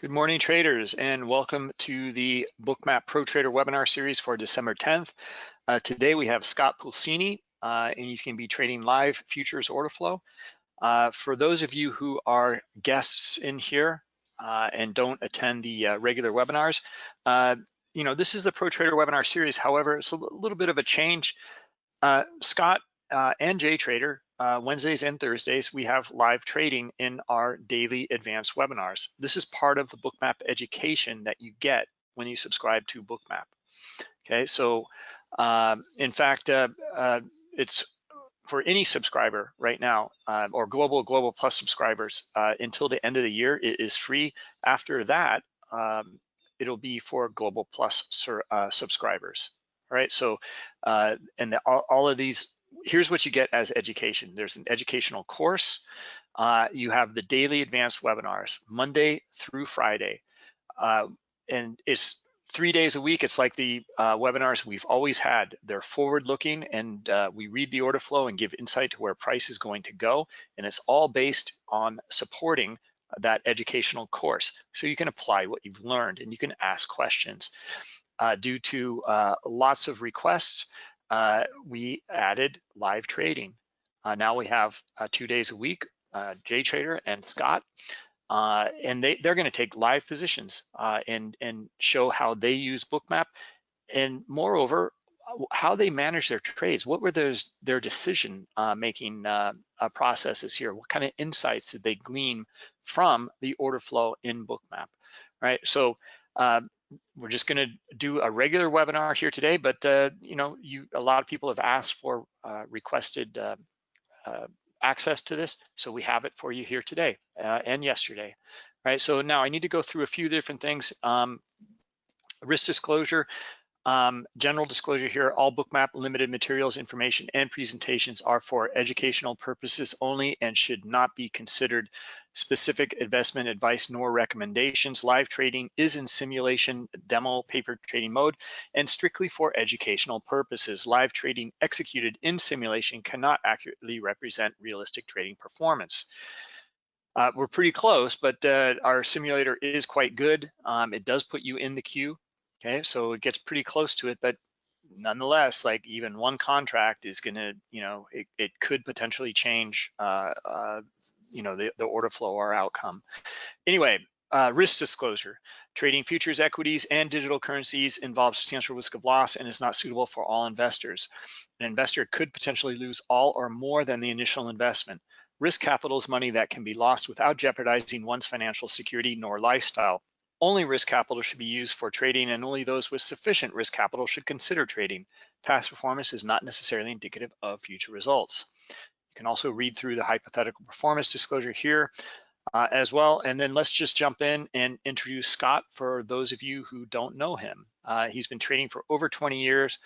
Good morning, traders, and welcome to the Bookmap Pro Trader webinar series for December 10th. Uh, today we have Scott Pulcini, uh, and he's going to be trading live futures order flow. Uh, for those of you who are guests in here uh, and don't attend the uh, regular webinars, uh, you know, this is the Pro Trader webinar series. However, it's a little bit of a change. Scott and JTrader uh, Wednesdays and Thursdays, we have live trading in our daily advanced webinars. This is part of the Bookmap education that you get when you subscribe to Bookmap. Okay, so um, in fact, uh, uh, it's for any subscriber right now uh, or global global plus subscribers uh, until the end of the year it is free after that um, it'll be for global plus uh, subscribers all right so and the, all, all, of these here's what you get as education. There's an educational course. Uh, you have the daily advanced webinars, Monday through Friday. Uh, and it's three days a week. It's like the uh, webinars we've always had. They're forward looking and uh, we read the order flow and give insight to where price is going to go. And it's all based on supporting that educational course. So you can apply what you've learned and you can ask questions. Uh, due to uh, lots of requests, uh, we added live trading. Uh, now we have uh, two days a week, uh, JTrader and Scott, uh, and they, they're gonna take live positions uh, and, and show how they use Bookmap. And moreover, how they manage their trades. What were those their decision making processes here? What kind of insights did they glean from the order flow in Bookmap, right? So we're just going to do a regular webinar here today, but uh, you know, you a lot of people have asked for uh, requested uh, uh access to this, so we have it for you here today uh, and yesterday. Right, so now I need to go through a few different things. Um, risk disclosure, um, general disclosure here, all Bookmap limited materials, information, and presentations are for educational purposes only and should not be considered specific investment advice nor recommendations. Live trading is in simulation demo paper trading mode and strictly for educational purposes. Live trading executed in simulation cannot accurately represent realistic trading performance. Uh, we're pretty close, but uh, our simulator is quite good. Um, it does put you in the queue Okay, so it gets pretty close to it, but nonetheless, like even one contract is gonna, you know, it, it could potentially change, uh, uh, you know, the, the order flow or outcome. Anyway, uh, risk disclosure. Trading futures, equities, and digital currencies involves substantial risk of loss and is not suitable for all investors. An investor could potentially lose all or more than the initial investment. Risk capital is money that can be lost without jeopardizing one's financial security nor lifestyle. Only risk capital should be used for trading and only those with sufficient risk capital should consider trading. Past performance is not necessarily indicative of future results. You can also read through the hypothetical performance disclosure here uh, as well. And then let's just jump in and introduce Scott for those of you who don't know him. Uh, he's been trading for over 20 years.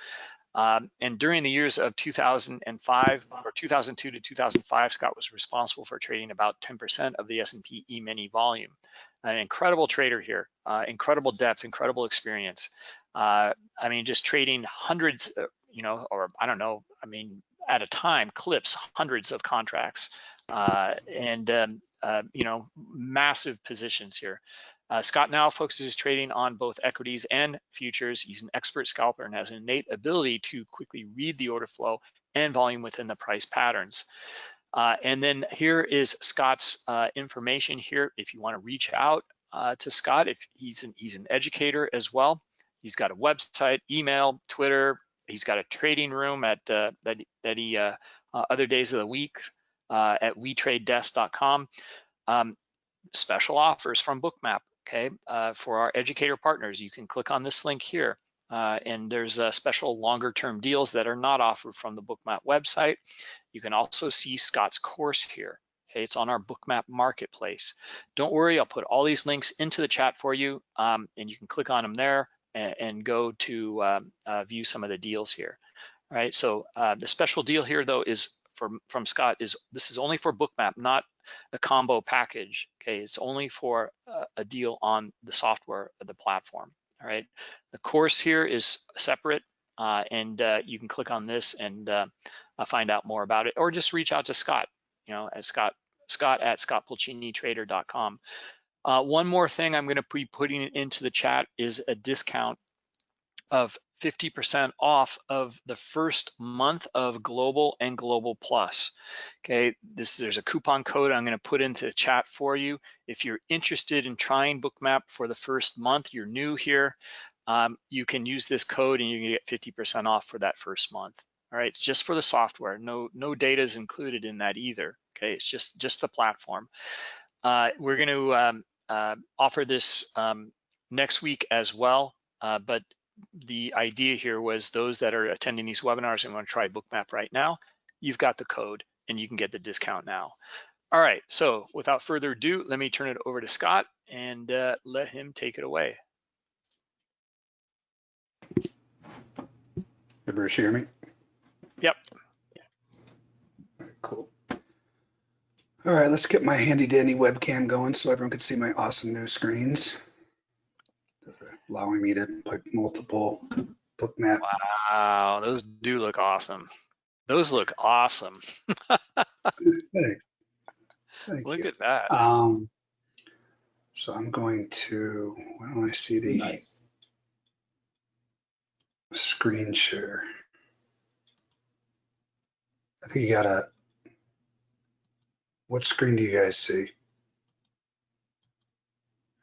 Um, and during the years of 2005 or 2002 to 2005, Scott was responsible for trading about 10% of the S&P E-mini volume an incredible trader here, uh, incredible depth, incredible experience. Uh, I mean, just trading hundreds, uh, you know, or I don't know, I mean, at a time, clips hundreds of contracts uh, and, um, uh, you know, massive positions here. Uh, Scott now focuses trading on both equities and futures. He's an expert scalper and has an innate ability to quickly read the order flow and volume within the price patterns. Uh, and then here is Scott's uh, information here. If you want to reach out uh, to Scott, if he's an, he's an educator as well. He's got a website, email, Twitter. He's got a trading room at uh, that that he uh, uh, other days of the week at wetradedesk.com. Um, special offers from Bookmap. Okay, for our educator partners, you can click on this link here. Uh, and there's uh, special longer term deals that are not offered from the Bookmap website. You can also see Scott's course here. Okay, it's on our Bookmap marketplace. Don't worry, I'll put all these links into the chat for you um, and you can click on them there and, and go to um, uh, view some of the deals here. All right, so uh, the special deal here though is from, from Scott is this is only for Bookmap, not a combo package. Okay, it's only for a, a deal on the software of the platform all right? The course here is separate uh, and uh, you can click on this and uh, uh, find out more about it or just reach out to Scott, you know, at Scott, Scott at scottpulcinitrader.com. Uh, one more thing I'm gonna be putting into the chat is a discount of 50% off of the first month of Global and Global Plus. Okay, this there's a coupon code I'm going to put into the chat for you. If you're interested in trying Bookmap for the first month, you're new here, um, you can use this code and you can get 50% off for that first month. All right, it's just for the software. No, no data is included in that either. Okay, it's just just the platform. Uh, we're going to um, uh, offer this um, next week as well, uh, but the idea here was those that are attending these webinars and want to try Bookmap right now, you've got the code and you can get the discount now. All right, so without further ado, let me turn it over to Scott and uh, let him take it away. Bruce, hear me? Yep. Cool. All right, let's get my handy dandy webcam going so everyone can see my awesome new screens allowing me to put multiple Bookmaps. Wow, those do look awesome. Those look awesome. Thanks. Thank look you. at that. Um, so I'm going to, why don't I see the Nice. screen share? I think you got a, what screen do you guys see?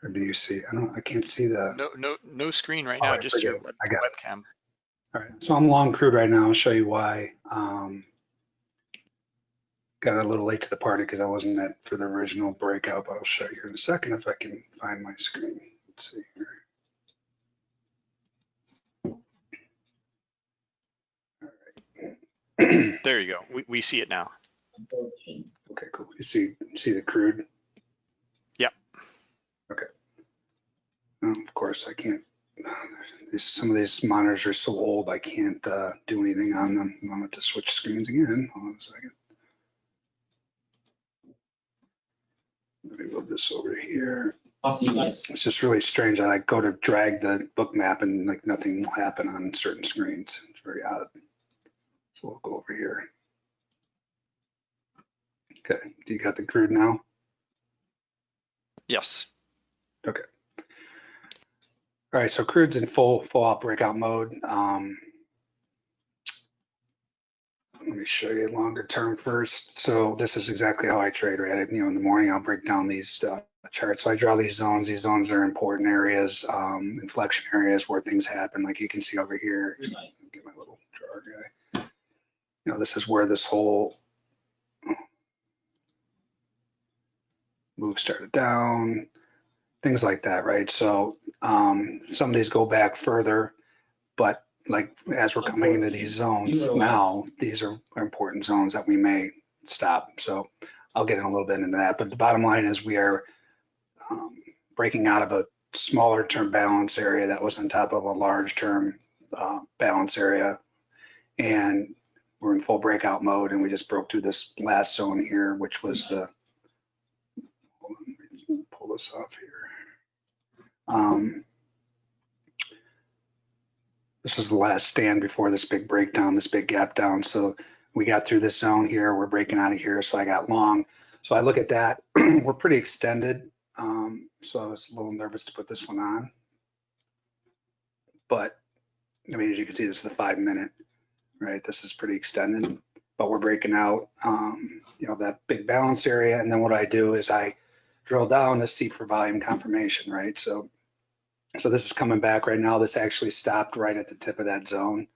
Or do you see, I don't, I can't see the. No, no, no screen right now, just your web. I got it. webcam. All right, so I'm long crude right now. I'll show you why. Um, got a little late to the party because I wasn't at for the original breakout, but I'll show you in a second if I can find my screen. Let's see here. All right. There you go. We, we see it now. okay, cool. You see see the crude? Yep. Okay. Well, of course, I can't. These, some of these monitors are so old, I can't uh, do anything on them. I'm going to switch screens again. Hold on a second. Let me move this over here. I'll see you guys. It's just really strange. I like go to drag the Bookmap and like nothing will happen on certain screens. It's very odd. So we'll go over here. Okay, do you got the crude now? Yes. Okay. All right, so crude's in full full out breakout mode. Um, let me show you longer term first. So this is exactly how I trade, right? You know, in the morning I'll break down these uh, charts. So I draw these zones. These zones are important areas, um, inflection areas where things happen. Like you can see over here. Nice. Get my little drawer guy. You know, this is where this whole move started down, things like that, right? So um, some of these go back further, but like as we're coming into these zones now, these are important zones that we may stop. So I'll get in a little bit into that, but the bottom line is we are um, breaking out of a smaller term balance area that was on top of a large term uh, balance area. And we're in full breakout mode and we just broke through this last zone here, which was the, hold on, pull this off here. Um, this is the last stand before this big breakdown, this big gap down. So we got through this zone here. We're breaking out of here. So I got long. So I look at that. We're pretty extended. Um, so I was a little nervous to put this one on. But I mean, as you can see, this is the five minute, right? This is pretty extended, but we're breaking out, um, you know, that big balance area. And then what I do is I drill down to see for volume confirmation, right? So so this is coming back right now. This actually stopped right at the tip of that zone.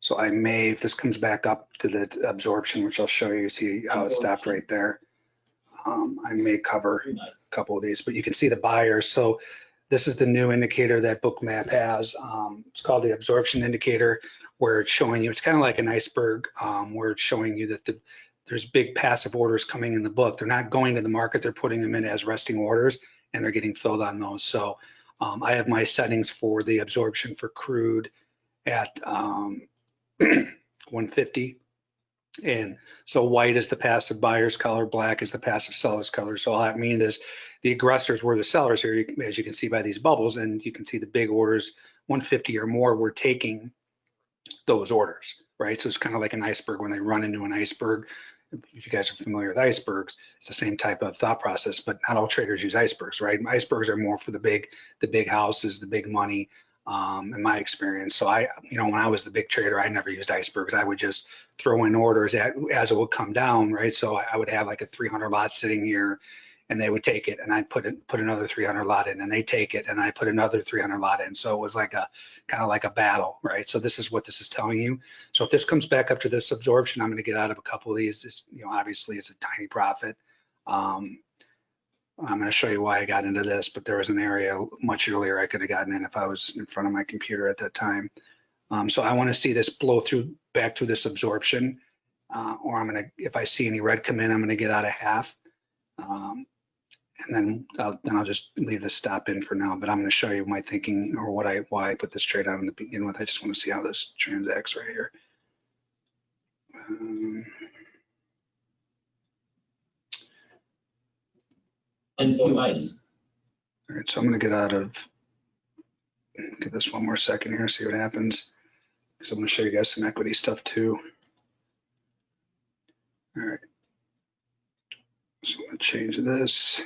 So I may, if this comes back up to the absorption, which I'll show you, see how it stopped right there. Um, I may cover a couple of these, but you can see the buyers. So this is the new indicator that Bookmap has. Um, it's called the absorption indicator, where it's showing you, it's kind of like an iceberg, um, where it's showing you that the, there's big passive orders coming in the book. They're not going to the market, they're putting them in as resting orders and they're getting filled on those. So um, I have my settings for the absorption for crude at um, 150. And so white is the passive buyer's color, black is the passive seller's color. So all that means is the aggressors were the sellers here, as you can see by these bubbles, and you can see the big orders, 150 or more, were taking those orders, right? So it's kind of like an iceberg when they run into an iceberg, if you guys are familiar with icebergs, it's the same type of thought process, but not all traders use icebergs, right? Icebergs are more for the big, the big houses, the big money, um, in my experience. So I, you know, when I was the big trader, I never used icebergs. I would just throw in orders at, as it would come down, right? So I would have like a 300 lot sitting here and they would take it and I'd put it, put another 300 lot in and they take it and I put another 300 lot in. So it was like a kind of like a battle, right? So this is what this is telling you. So if this comes back up to this absorption, I'm going to get out of a couple of these. You know, obviously it's a tiny profit. Um, I'm going to show you why I got into this, but there was an area much earlier I could have gotten in if I was in front of my computer at that time. Um, so I want to see this blow through back through this absorption, uh, or I'm going to, if I see any red come in, I'm going to get out of half. Um, and then I'll, then I'll just leave the stop in for now, but I'm going to show you my thinking or what I, why I put this trade out in the begin with. I just want to see how this transacts right here. Um, And two ice. All right, so I'm gonna get out of, give this one more second here, see what happens. Because I'm gonna show you guys some equity stuff too. All right. So I'm gonna change this.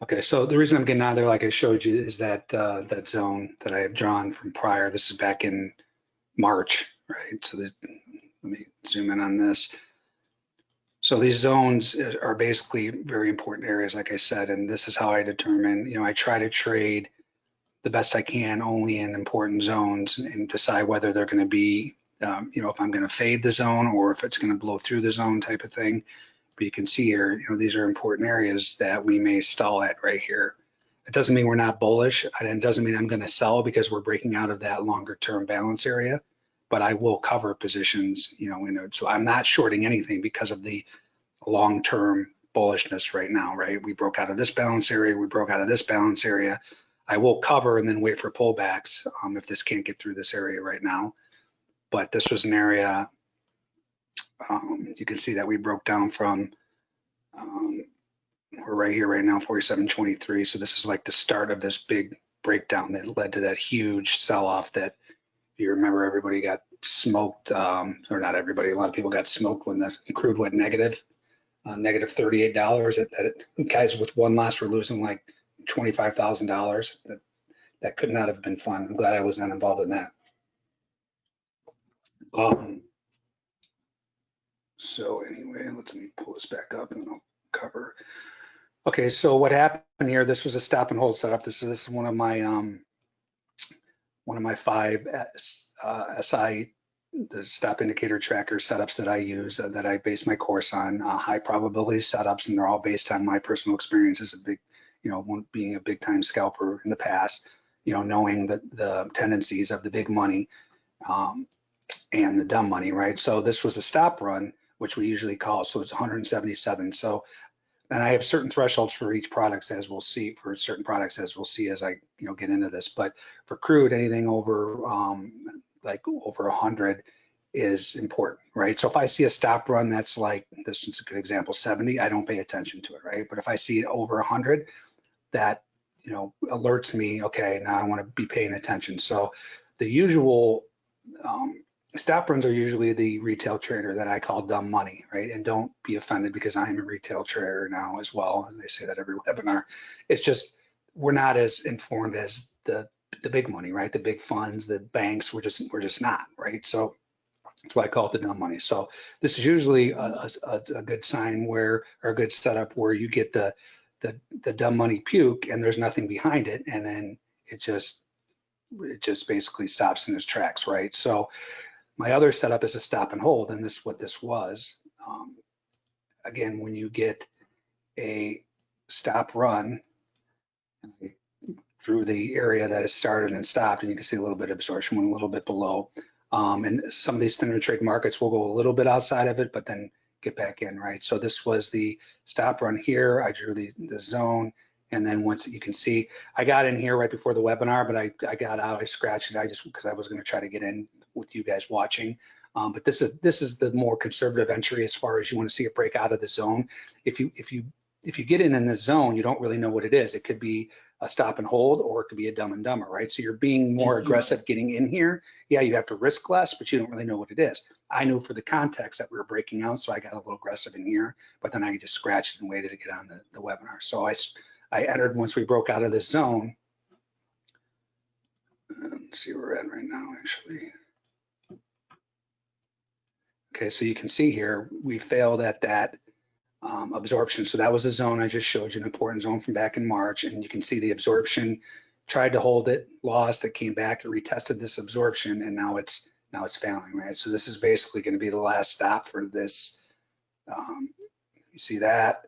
Okay, so the reason I'm getting out of there, like I showed you, is that uh, that zone that I have drawn from prior. This is back in March, right? So let me zoom in on this. So these zones are basically very important areas, like I said, and this is how I determine, you know, I try to trade the best I can only in important zones and decide whether they're going to be, um, you know, if I'm going to fade the zone or if it's going to blow through the zone type of thing. But you can see here, you know, these are important areas that we may stall at right here. It doesn't mean we're not bullish, and it doesn't mean I'm going to sell because we're breaking out of that longer term balance area but I will cover positions, you know. So I'm not shorting anything because of the long-term bullishness right now, right? We broke out of this balance area, we broke out of this balance area. I will cover and then wait for pullbacks um, if this can't get through this area right now. But this was an area, um, you can see that we broke down from, um, we're right here right now, 47.23. So this is like the start of this big breakdown that led to that huge sell-off that you remember everybody got smoked, um, or not everybody, a lot of people got smoked when the crude went negative, uh, negative $38. That, that it, guys with one loss were losing like $25,000. That, that could not have been fun. I'm glad I was not involved in that. Um, so anyway, let's me pull this back up and I'll cover. Okay, so what happened here, this was a stop and hold setup. This, this is one of my um, one of my five uh, SI, the stop indicator tracker setups that I use uh, that I base my course on, uh, high probability setups, and they're all based on my personal experience as a big, you know, being a big time scalper in the past, you know, knowing the, the tendencies of the big money um, and the dumb money, right? So this was a stop run, which we usually call, so it's 177. So and I have certain thresholds for each products as we'll see for certain products as we'll see as I you know get into this. But for crude, anything over um, like over 100 is important, right? So if I see a stop run that's like this is a good example, 70, I don't pay attention to it, right? But if I see it over 100, that you know alerts me. Okay, now I want to be paying attention. So the usual um, stop runs are usually the retail trader that I call dumb money, right? And don't be offended because I am a retail trader now as well. And they say that every webinar. It's just we're not as informed as the the big money, right? The big funds, the banks. We're just we're just not, right? So that's why I call it the dumb money. So this is usually a, a, a good sign where or a good setup where you get the the the dumb money puke and there's nothing behind it, and then it just it just basically stops in its tracks, right? So my other setup is a stop and hold, and this is what this was. Um, again, when you get a stop run, I drew the area that has started and stopped, and you can see a little bit of absorption went a little bit below. Um, and some of these standard trade markets will go a little bit outside of it, but then get back in, right? So this was the stop run here. I drew the, the zone. And then once you can see, I got in here right before the webinar, but I, I got out, I scratched it. I just, because I was going to try to get in with you guys watching. Um, but this is this is the more conservative entry as far as you want to see it break out of the zone. If you if you if you get in in the zone, you don't really know what it is. It could be a stop and hold, or it could be a dumb and dumber, right? So you're being more aggressive getting in here. Yeah, you have to risk less, but you don't really know what it is. I knew for the context that we were breaking out, so I got a little aggressive in here, but then I just scratched and waited to get on the, the webinar. So I, I entered once we broke out of this zone. Let's see where we're at right now, actually. Okay, so you can see here, we failed at that um, absorption. So that was a zone I just showed you, an important zone from back in March. And you can see the absorption, tried to hold it, lost, it came back, it retested this absorption, and now it's now it's failing, right? So this is basically going to be the last stop for this. Um, you see that?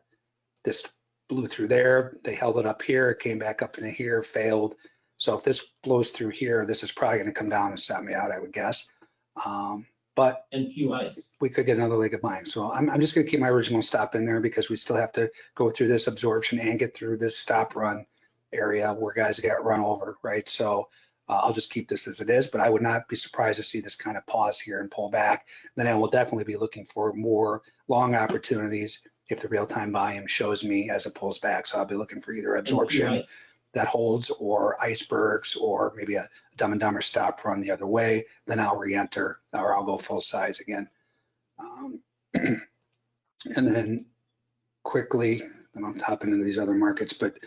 This blew through there. They held it up here, it came back up into here, failed. So if this blows through here, this is probably going to come down and stop me out, I would guess. Um, but and few ice. we could get another leg of buying. So I'm, I'm just gonna keep my original stop in there because we still have to go through this absorption and get through this stop run area where guys get run over, right? So uh, I'll just keep this as it is, but I would not be surprised to see this kind of pause here and pull back. Then I will definitely be looking for more long opportunities if the real-time volume shows me as it pulls back. So I'll be looking for either absorption. That holds or icebergs or maybe a dumb and dumber stop run the other way, then I'll re-enter or I'll go full size again. Um, And then quickly, then I'm hopping into these other markets, but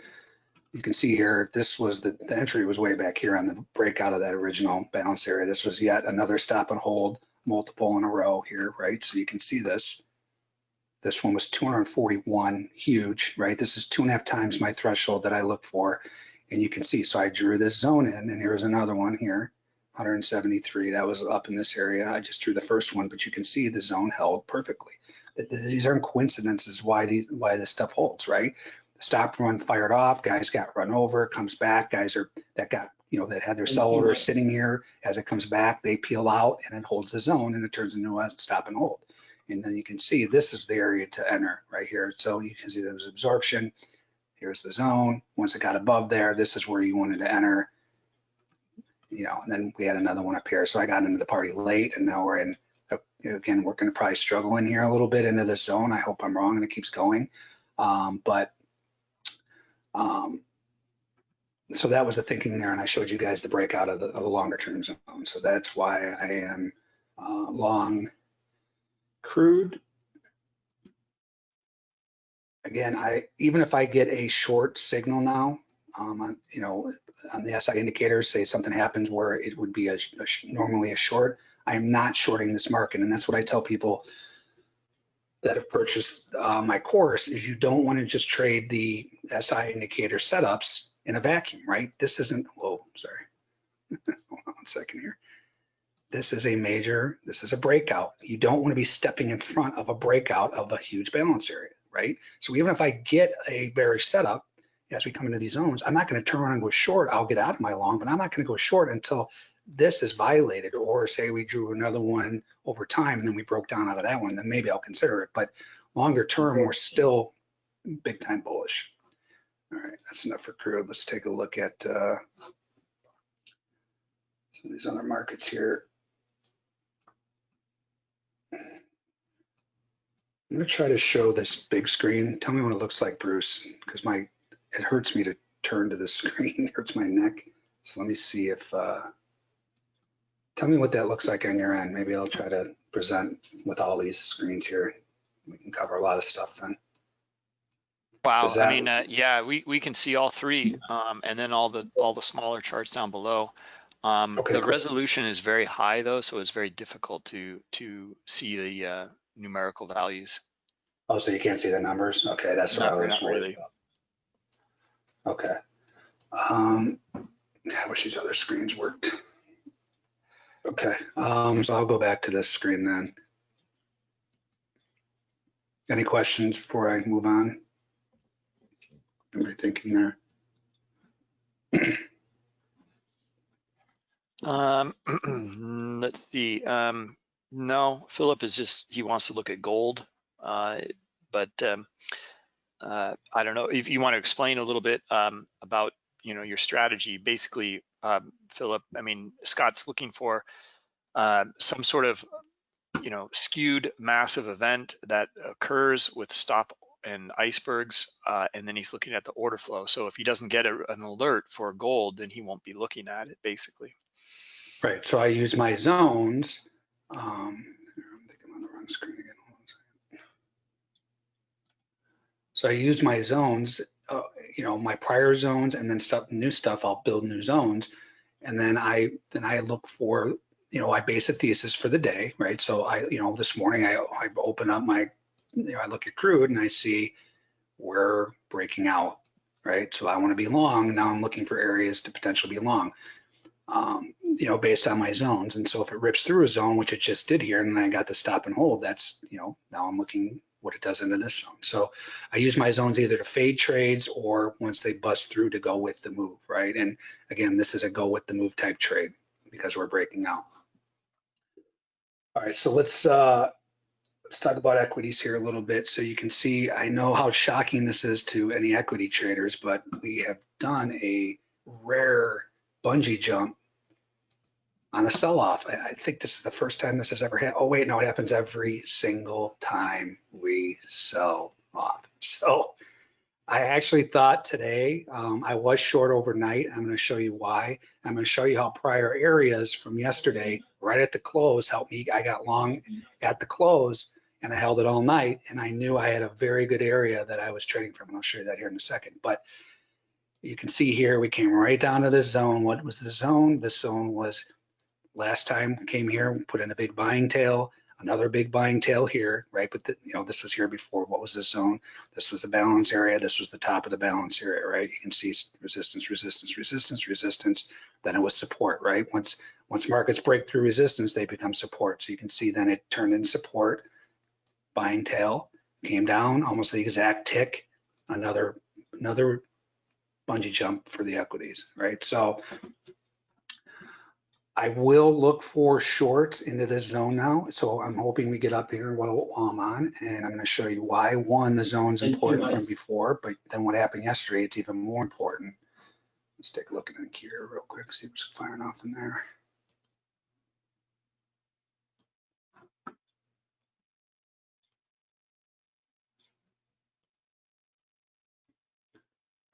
you can see here, this was the, the entry was way back here on the breakout of that original balance area. This was yet another stop and hold, multiple in a row here, right? So you can see this. This one was 241, huge, right? This is two and a half times my threshold that I look for. And you can see, so I drew this zone in and here's another one here, 173. That was up in this area. I just drew the first one, but you can see the zone held perfectly. Th- th- These aren't coincidences why these, why this stuff holds, right? The stop run fired off, guys got run over, comes back, guys are, that got, you know, that had their And sell few orders ice. sitting here. As it comes back, they peel out and it holds the zone and it turns into a stop and hold. And then you can see this is the area to enter right here. So you can see there was absorption. Here's the zone. Once it got above there, this is where you wanted to enter. You know, and then we had another one up here. So I got into the party late and now we're in, uh, again, we're going to probably struggle in here a little bit into this zone. I hope I'm wrong and it keeps going. Um, but um, so that was the thinking there. And I showed you guys the breakout of the, of the longer term zone. So that's why I am uh, long crude. Again, I, even if I get a short signal now, um, you know, on the SI indicators, say something happens where it would be a, a normally a short, I am not shorting this market. And that's what I tell people that have purchased uh, my course is you don't want to just trade the SI indicator setups in a vacuum, right? This isn't, whoa, sorry. One second here. This is a major, this is a breakout. You don't want to be stepping in front of a breakout of a huge balance area, right? So even if I get a bearish setup, as we come into these zones, I'm not going to turn around and go short. I'll get out of my long, but I'm not going to go short until this is violated or say we drew another one over time and then we broke down out of that one, then maybe I'll consider it. But longer term, we're still big time bullish. All right, that's enough for crude. Let's take a look at uh, some of these other markets here. I'm gonna try to show this big screen. Tell me what it looks like, Bruce, because my, it hurts me to turn to the screen, it hurts my neck. So let me see if, uh, tell me what that looks like on your end. Maybe I'll try to present with all these screens here. We can cover a lot of stuff then. Wow, Is I mean, uh, yeah, we, we can see all three, um, and then all the, all the smaller charts down below. Um, Okay, the cool. resolution is very high though, so it's very difficult to, to see the, uh, numerical values. Oh, so you can't see the numbers? Okay, that's what I was not worried really. about. Okay. Um, I wish these other screens worked. Okay, um, so I'll go back to this screen then. Any questions before I move on? Am I thinking there? Um, let's see, um, no, Philip is just, he wants to look at gold. Uh, but, um, uh, I don't know if you want to explain a little bit, um, about, you know, your strategy. Basically, um, Philip, I mean, Scott's looking for, uh, some sort of, you know, skewed massive event that occurs with stop and icebergs, uh, and then he's looking at the order flow. So if he doesn't get a, an alert for gold, then he won't be looking at it basically. Right, so I use my zones. Um, I'm on the wrong screen again. So I use my zones, uh, you know, my prior zones and then stuff, new stuff, I'll build new zones. And then I, then I look for, you know, I base a thesis for the day, right? So I, you know, this morning I, I open up my, you know, I look at crude and I see we're breaking out, right? So I want to be long. Now I'm looking for areas to potentially be long um, you know, based on my zones. And so if it rips through a zone, which it just did here, and I got the stop and hold, that's, you know, now I'm looking what it does into this zone. So I use my zones either to fade trades or once they bust through to go with the move, right? And again, this is a go with the move type trade because we're breaking out. All right, so let's uh, let's talk about equities here a little bit. So you can see, I know how shocking this is to any equity traders, but we have done a rare bungee jump on a sell-off. I, I think this is the first time this has ever happened. Oh wait, no, it happens every single time we sell off. So I actually thought today um, I was short overnight. I'm going to show you why. I'm going to show you how prior areas from yesterday, right at the close, helped me. I got long at the close and I held it all night, and I knew I had a very good area that I was trading from. And I'll show you that here in a second. But you can see here, we came right down to this zone. What was the zone? This zone was last time came here, put in a big buying tail, another big buying tail here, right? But the, you know, this was here before. What was this zone? This was the balance area. This was the top of the balance area, right? You can see resistance, resistance, resistance, resistance. Then it was support, right? Once once markets break through resistance, they become support. So you can see then it turned in support, buying tail, came down almost the exact tick, another another bungee jump for the equities, right? So I will look for shorts into this zone now. So I'm hoping we get up here while I'm on, and I'm going to show you why. One, the zone's important from before, but then what happened yesterday, it's even more important. Let's take a look at it here real quick, see what's firing off in there.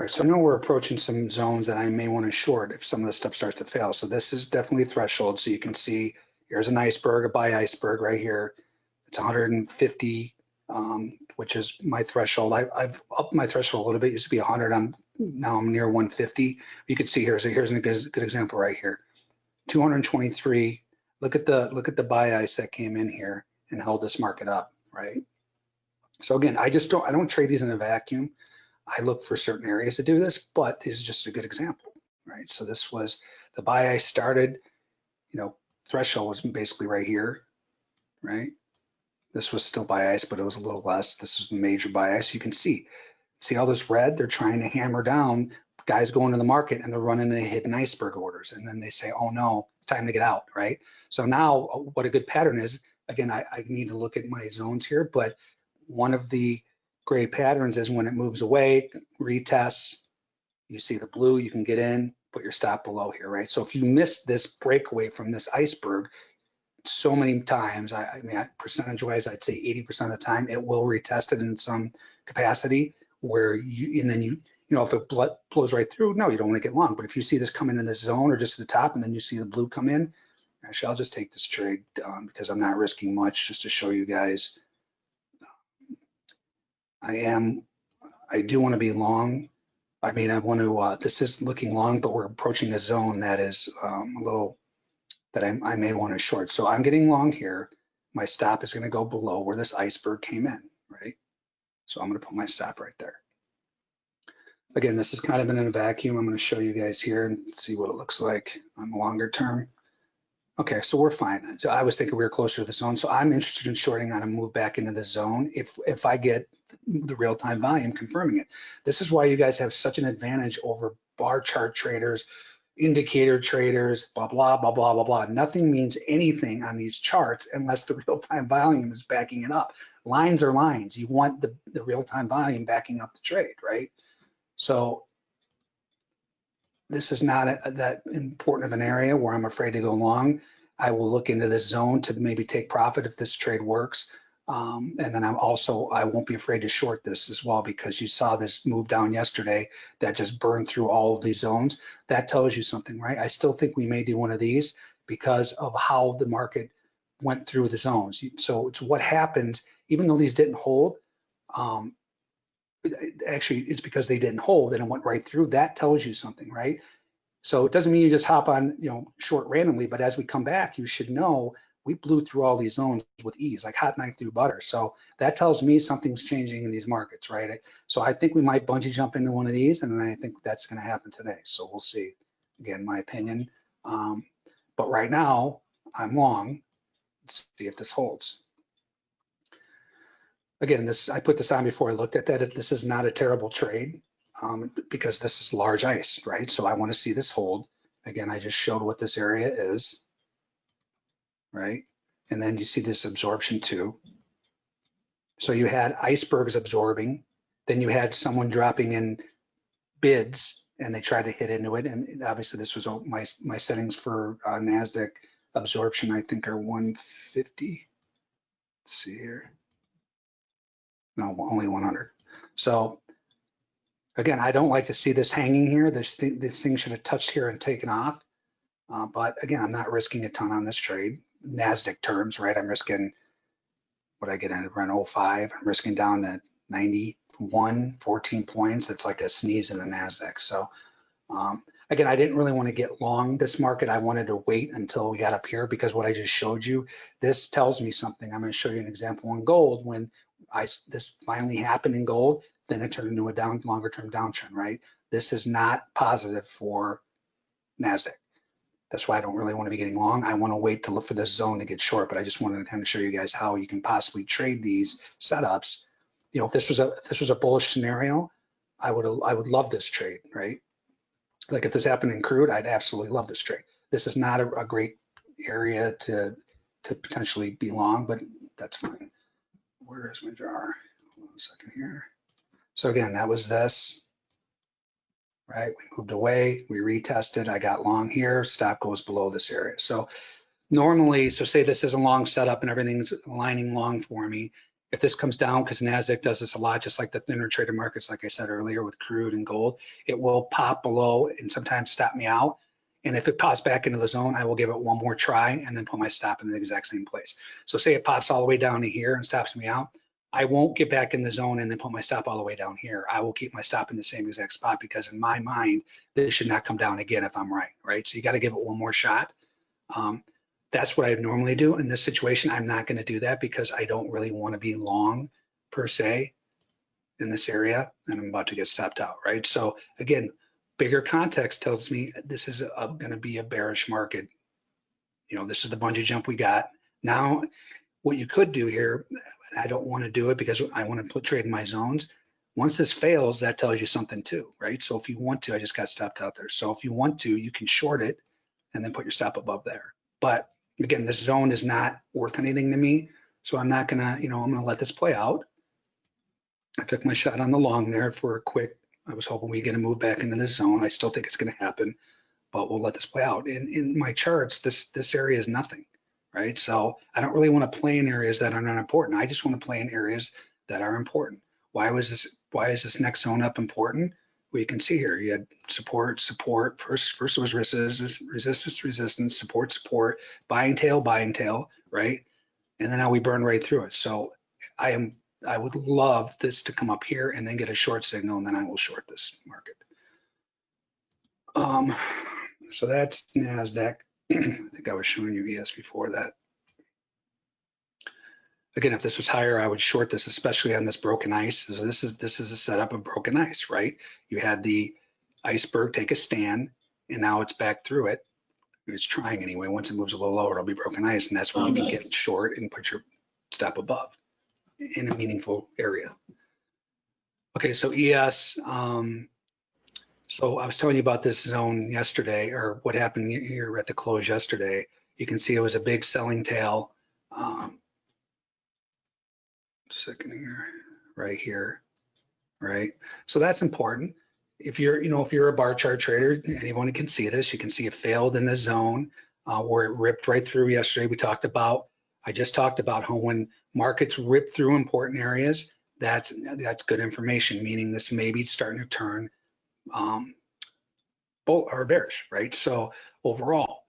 All right, so I know we're approaching some zones that I may want to short if some of this stuff starts to fail. So this is definitely a threshold. So you can see here's an iceberg, a buy iceberg right here. It's 150, um, which is my threshold. I, I've upped my threshold a little bit. It used to be 100. I'm now I'm near 150. You can see here. So here's a good, good example right here. 223. Look at the look at the buy ice that came in here and held this market up, right? So again, I just don't I don't trade these in a vacuum. I look for certain areas to do this, but this is just a good example, right? So this was the buy I started, you know, threshold was basically right here, right? This was still buy ice, but it was a little less. This is the major buy ice. You can see, see all this red? They're trying to hammer down guys going to the market and they're running the hidden iceberg orders. And then they say, oh no, it's time to get out, right? So now uh, what a good pattern is, again, I, I need to look at my zones here, but one of the gray patterns is when it moves away, retests, you see the blue, you can get in, put your stop below here, right? So if you miss this breakaway from this iceberg so many times, I, I mean, I- percentage-wise, I'd say 80% of the time, it will retest it in some capacity where you, and then you, you know, if it blo- blows right through, no, you don't want to get long. But if you see this coming in this zone or just at the top and then you see the blue come in, actually, I'll just take this trade um, because I'm not risking much just to show you guys I am, I do want to be long. I mean, I want to, uh, this is looking long, but we're approaching a zone that is um, a little, that I, I may want to short. So I'm getting long here. My stop is going to go below where this iceberg came in, right? So I'm going to put my stop right there. Again, this is kind of been in a vacuum. I'm going to show you guys here and see what it looks like on the longer term. Okay, so we're fine. So I was thinking we were closer to the zone. So I'm interested in shorting on a move back into the zone if if I get the real time volume confirming it. This is why you guys have such an advantage over bar chart traders, indicator traders, blah blah blah blah blah blah. Nothing means anything on these charts unless the real time volume is backing it up. Lines are lines. You want the the real time volume backing up the trade, right? So this is not a, that important of an area where I'm afraid to go long. I will look into this zone to maybe take profit if this trade works. Um, and then I'm also, I won't be afraid to short this as well because you saw this move down yesterday that just burned through all of these zones. That tells you something, right? I still think we may do one of these because of how the market went through the zones. So it's what happens, even though these didn't hold, um, actually it's because they didn't hold and it went right through. That tells you something, right? So it doesn't mean you just hop on, you know, short randomly, but as we come back, you should know we blew through all these zones with ease, like hot knife through butter. So that tells me something's changing in these markets, right? So I think we might bungee jump into one of these, and I think that's going to happen today. So we'll see. Again, my opinion. Um, but right now, I'm long. Let's see if this holds. Again, this I put this on before I looked at that. This is not a terrible trade um, because this is large ice, right? So I want to see this hold. Again, I just showed what this area is right? And then you see this absorption too. So you had icebergs absorbing, then you had someone dropping in bids and they tried to hit into it. And obviously this was my, my settings for uh, NASDAQ absorption, I think are 150. Let's see here. No, only 100. So again, I don't like to see this hanging here. This, th this thing should have touched here and taken off. Uh, but again, I'm not risking a ton on this trade. NASDAQ terms, right? I'm risking, what I get in around 05, I'm risking down to 91, 14 points. That's like a sneeze in the NASDAQ. So um, again, I didn't really want to get long this market. I wanted to wait until we got up here because what I just showed you, this tells me something. I'm going to show you an example on gold when I this finally happened in gold, then it turned into a down longer term downtrend, right? This is not positive for NASDAQ. That's why I don't really want to be getting long. I want to wait to look for this zone to get short, but I just wanted to kind of show you guys how you can possibly trade these setups. You know, if this was a if this was a bullish scenario, I would I would love this trade, right? Like if this happened in crude, I'd absolutely love this trade. This is not a, a great area to to potentially be long, but that's fine. Where is my jar? One second here. So again, that was this right? We moved away, we retested, I got long here, stop goes below this area. So normally, so say this is a long setup and everything's aligning long for me. If this comes down, because NASDAQ does this a lot, just like the thinner traded markets, like I said earlier with crude and gold, it will pop below and sometimes stop me out. And if it pops back into the zone, I will give it one more try and then put my stop in the exact same place. So say it pops all the way down to here and stops me out. I won't get back in the zone and then put my stop all the way down here. I will keep my stop in the same exact spot because in my mind, this should not come down again if I'm right, right? So you got to give it one more shot. Um, that's what I normally do in this situation. I'm not going to do that because I don't really want to be long per se in this area and I'm about to get stopped out, right? So again, bigger context tells me this is going to be a bearish market. You know, this is the bungee jump we got. Now, what you could do here, I don't want to do it because I want to put trade in my zones. Once this fails, that tells you something too, right? So if you want to, I just got stopped out there. So if you want to, you can short it and then put your stop above there. But again, this zone is not worth anything to me. So I'm not gonna, you know, I'm gonna let this play out. I took my shot on the long there for a quick, I was hoping we get a move back into this zone. I still think it's gonna happen, but we'll let this play out. In, in my charts, this, this area is nothing right? So I don't really want to play in areas that are not important. I just want to play in areas that are important. Why was this? Why is this next zone up important? Well, you can see here, you had support, support. First, first was resistance, resistance, resistance, support, support, buying tail, buying tail, right? And then now we burn right through it. So I am, I would love this to come up here and then get a short signal, and then I will short this market. Um, so that's Nasdaq. I think I was showing you ES before that. Again, if this was higher, I would short this, especially on this broken ice. So this is this is a setup of broken ice, right? You had the iceberg take a stand, and now it's back through it. It's trying anyway. Once it moves a little lower, it'll be broken ice, and that's when you can get short and put your stop above in a meaningful area. Okay, so ES, um, so I was telling you about this zone yesterday, or what happened here at the close yesterday. You can see it was a big selling tail. Um, second here, right here, right? So that's important. If you're, you know, if you're a bar chart trader, anyone can see this. You can see it failed in the zone uh, where it ripped right through yesterday. We talked about I just talked about how when markets rip through important areas, that's that's good information, meaning this may be starting to turn um, bull or bearish, right? So overall,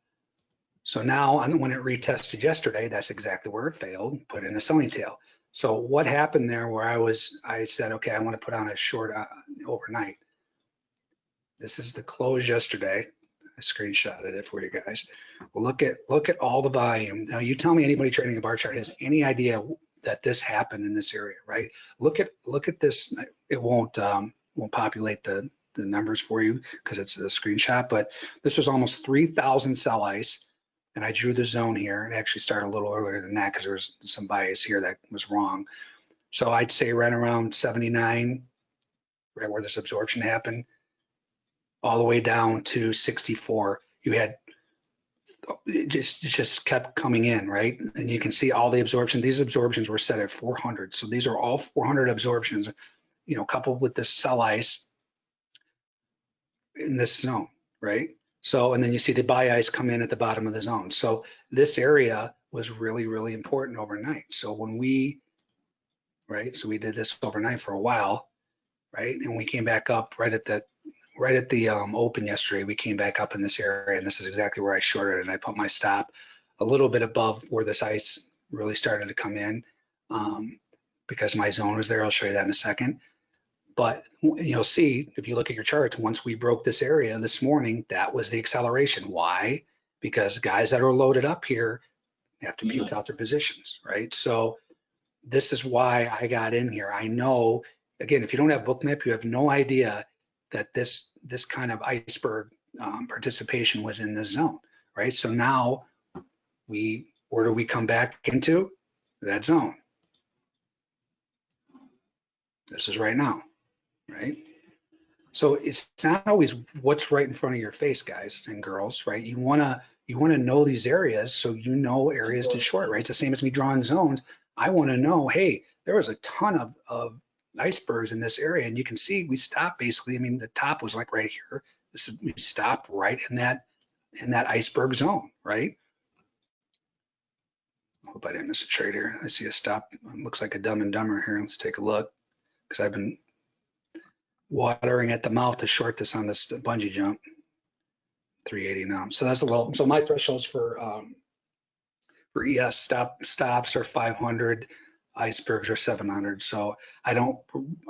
so now when it retested yesterday, that's exactly where it failed, put in a selling tail. So what happened there where I was, I said, okay, I want to put on a short uh, overnight. This is the close yesterday. Screenshotted it for you guys. Look at look at all the volume. Now you tell me anybody trading a bar chart has any idea that this happened in this area, right? Look at look at this. It won't um, won't populate the the numbers for you because it's a screenshot, but this was almost 3,000 sell ice. And I drew the zone here. It actually started a little earlier than that because there was some bias here that was wrong. So I'd say right around 79, right where this absorption happened, all the way down to 64. You had it just it just kept coming in, right? And you can see all the absorption. These absorptions were set at 400. So these are all 400 absorptions, you know, coupled with the sell ice in this zone, right? So, and then you see the buy ice come in at the bottom of the zone. So this area was really, really important overnight. So when we, right, so we did this overnight for a while, right? And we came back up right at the, right at the um, open yesterday, we came back up in this area and this is exactly where I shorted and I put my stop a little bit above where this ice really started to come in um, because my zone was there. I'll show you that in a second. But you'll see if you look at your charts, once we broke this area this morning, that was the acceleration. Why? Because guys that are loaded up here have to puke out their positions, right? So this is why I got in here. I know, again, if you don't have Bookmap, you have no idea that this this kind of iceberg um, participation was in this zone, right? So now we, where do we come back into? That zone. This is right now right? So it's not always what's right in front of your face, guys and girls, right? You wanna you wanna know these areas so you know areas to short, right? It's the same as me drawing zones. I wanna know, hey, there was a ton of, of icebergs in this area, and you can see we stopped basically. I mean, the top was like right here. This is we stopped right in that in that iceberg zone, right? Hope I didn't miss a trade here. I see a stop. It looks like a dumb and dumber here. Let's take a look because I've been watering at the mouth to short this on this bungee jump. 380 now. So that's a little, so my thresholds for um, for ES stop stops are 500, icebergs are 700. So I don't,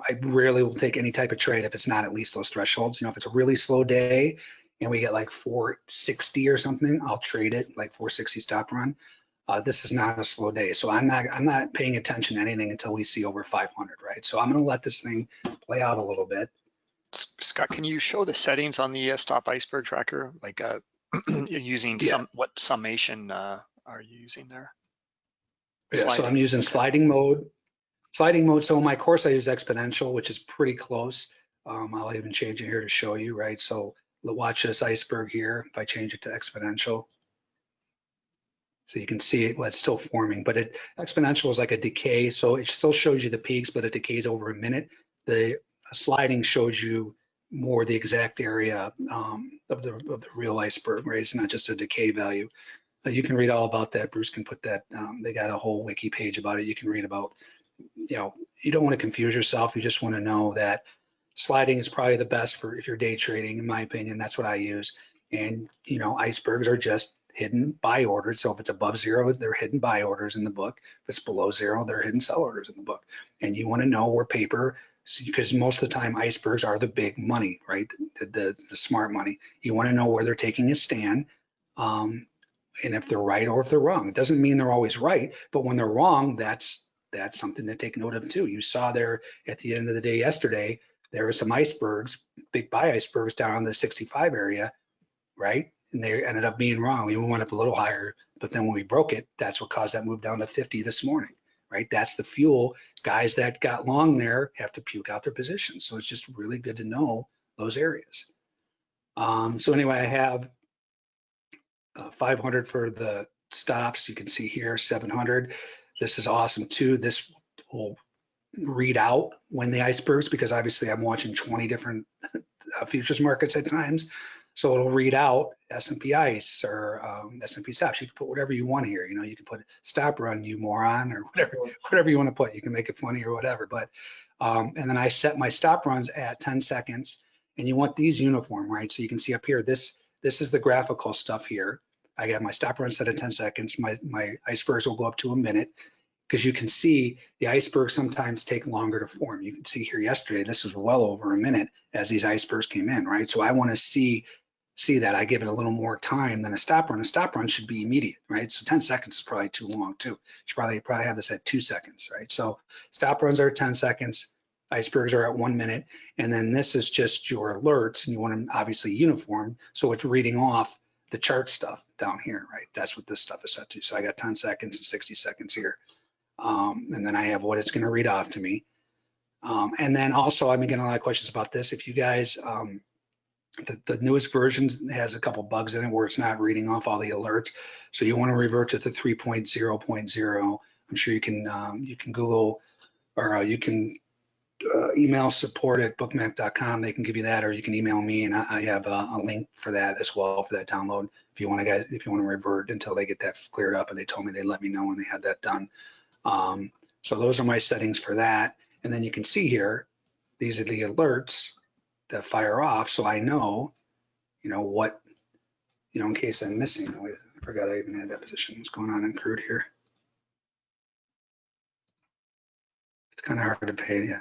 I rarely will take any type of trade if it's not at least those thresholds. You know, if it's a really slow day and we get like 460 or something, I'll trade it like 460 stop run. Uh, this is not a slow day, so I'm not I'm not paying attention to anything until we see over 500, right? So I'm going to let this thing play out a little bit. Scott, can you show the settings on the uh, stop iceberg tracker? Like uh, you're using Yeah. some, what summation uh, are you using there? Yeah, so I'm using sliding mode. Sliding mode, so in my course I use exponential, which is pretty close. Um, I'll even change it here to show you, right? So watch this iceberg here, if I change it to exponential. So you can see it, well, it's still forming, but it exponential is like a decay, so it still shows you the peaks, but it decays over a minute. The sliding shows you more the exact area um, of the of the real iceberg, right? It's not just a decay value. You can read all about that. Bruce can put that. Um, they got a whole wiki page about it. You can read about. You know, you don't want to confuse yourself. You just want to know that sliding is probably the best for if you're day trading, in my opinion. That's what I use. And you know, icebergs are just hidden buy orders. So if it's above zero, they're hidden buy orders in the book. If it's below zero, they're hidden sell orders in the book. And you want to know where paper because most of the time icebergs are the big money, right? The, the, the smart money. You want to know where they're taking a stand um, and if they're right or if they're wrong. It doesn't mean they're always right, but when they're wrong, that's that's something to take note of too. You saw there at the end of the day yesterday, there were some icebergs, big buy icebergs down in the 65 area, right? And they ended up being wrong. We went up a little higher, but then when we broke it, that's what caused that move down to 50 this morning, right? That's the fuel. Guys that got long there have to puke out their positions. So it's just really good to know those areas. Um, so anyway, I have uh, 500 for the stops. You can see here 700. This is awesome too. This will read out when the icebergs, because obviously I'm watching 20 different uh, futures markets at times. So it'll read out S&P ICE or um, S&P SOX. You can put whatever you want here. You know, you can put stop run, you moron, or whatever, whatever you want to put. You can make it funny or whatever. But um, and then I set my stop runs at 10 seconds, and you want these uniform, right? So you can see up here, this this is the graphical stuff here. I got my stop run set at 10 seconds. My my icebergs will go up to a minute because you can see the icebergs sometimes take longer to form. You can see here yesterday, this was well over a minute as these icebergs came in, right? So I want to see see that. I give it a little more time than a stop run. A stop run should be immediate, right? So 10 seconds is probably too long too. You should probably probably have this at two seconds, right? So stop runs are 10 seconds, icebergs are at one minute, and then this is just your alerts, and you want them obviously uniform, so it's reading off the chart stuff down here, right? That's what this stuff is set to. So I got 10 seconds and 60 seconds here. Um, and then I have what it's going to read off to me. Um, and then also, I've been getting a lot of questions about this. If you guys, um, the, the newest version has a couple bugs in it where it's not reading off all the alerts. So you want to revert to the 3.0.0. I'm sure you can um, you can Google or uh, you can uh, email support at bookmap.com. They can give you that, or you can email me, and I, I have a, a, link for that as well for that download. If you want to guys, if you want to revert until they get that cleared up, and they told me they let me know when they had that done. Um, so those are my settings for that. And then you can see here, these are the alerts that fire off. So I know, you know, what, you know, in case I'm missing, wait, I forgot I even had that position. What's going on in crude here? It's kind of hard to pay. Yeah,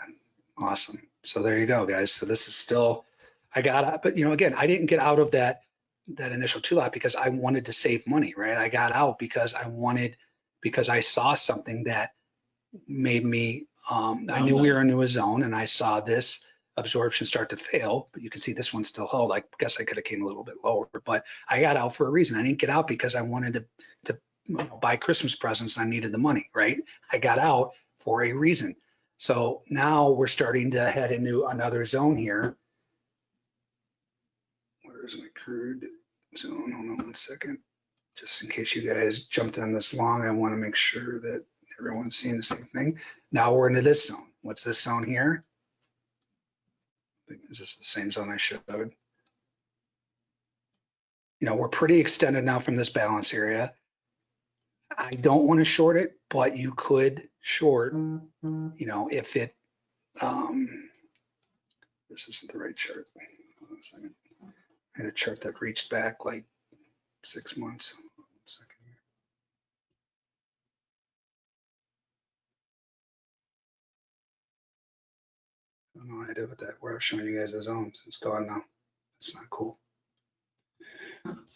awesome. So there you go, guys. So this is still, I got out, but you know, again, I didn't get out of that, that initial two lot because I wanted to save money, right? I got out because I wanted, because I saw something that made me, um, I Oh, knew we were nice. into a zone and I saw this absorption start to fail, but you can see this one still held. I guess I could have came a little bit lower, but I got out for a reason. I didn't get out because I wanted to, to you know, buy Christmas presents. and I needed the money, right? I got out for a reason. So now we're starting to head into another zone here. Where's my crude zone? Hold on one second just in case you guys jumped on this long, I want to make sure that everyone's seeing the same thing. Now we're into this zone. What's this zone here? I think Is this the same zone I showed? You know, we're pretty extended now from this balance area. I don't want to short it, but you could short, you know, if it, um, this isn't the right chart. Hold on a second. I had a chart that reached back like six months. One second here. I don't know what I did with that, where I was showing you guys the zones. It's gone now. It's not cool.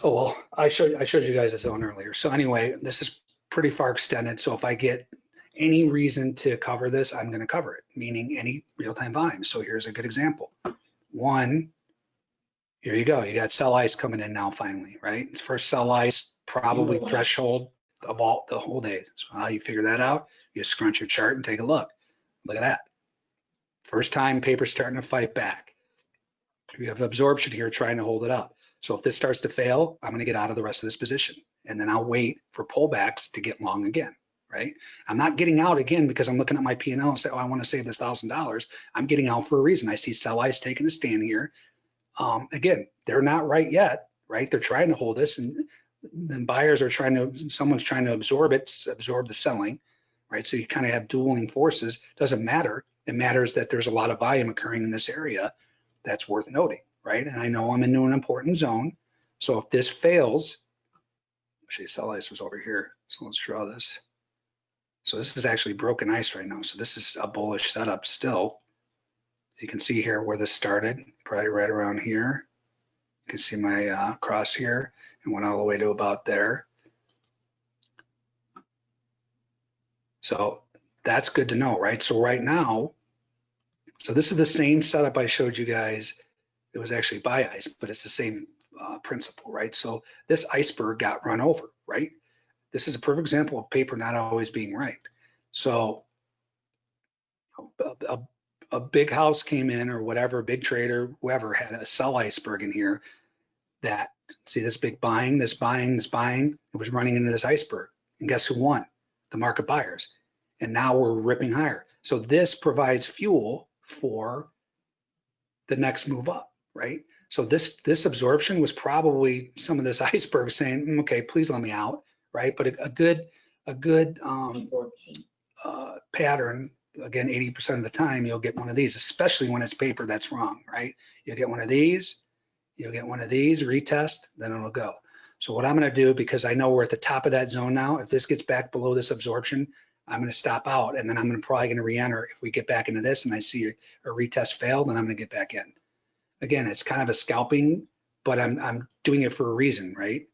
Oh, well, I showed, I showed you guys a zone earlier. So anyway, this is pretty far extended. So if I get any reason to cover this, I'm gonna cover it, meaning any real-time volume. So here's a good example. One, here you go. You got sell ice coming in now finally, right? First sell ice, probably threshold of all the whole day. So how you figure that out? You scrunch your chart and take a look. Look at that. First time paper starting to fight back. You have absorption here trying to hold it up. So if this starts to fail, I'm going to get out of the rest of this position and then I'll wait for pullbacks to get long again, right? I'm not getting out again because I'm looking at my P&L and say, oh, I want to save this thousand dollars. I'm getting out for a reason. I see sell ice taking a stand here. Um, again, they're not right yet, right? They're trying to hold this and then buyers are trying to, someone's trying to absorb it, absorb the selling, right? So you kind of have dueling forces. Doesn't matter. It matters that there's a lot of volume occurring in this area. That's worth noting, right? And I know I'm into an important zone. So if this fails, actually sell ice was over here. So let's draw this. So this is actually broken ice right now. So this is a bullish setup still. You can see here where this started, probably right around here. You can see my uh, cross here and went all the way to about there. So that's good to know, right? So right now, so this is the same setup I showed you guys. It was actually buy ice, but it's the same uh, principle, right? So this iceberg got run over, right? This is a perfect example of paper not always being right. So a, a, a big house came in or whatever, big trader, whoever had a sell iceberg in here that, see this big buying, this buying, this buying, it was running into this iceberg. And guess who won? The market buyers. And now we're ripping higher. So this provides fuel for the next move up, right? So this, this absorption was probably some of this iceberg saying, "Mm, okay, please let me out, right? But a, a good, a good, um, uh, pattern, again, 80% of the time, you'll get one of these, especially when it's paper that's wrong, right? You'll get one of these, you'll get one of these, retest, then it'll go. So what I'm gonna do, because I know we're at the top of that zone now, if this gets back below this absorption, I'm gonna stop out and then I'm gonna probably gonna re-enter. If we get back into this and I see a retest fail, then I'm gonna get back in. Again, it's kind of a scalping, but I'm, I'm doing it for a reason, right?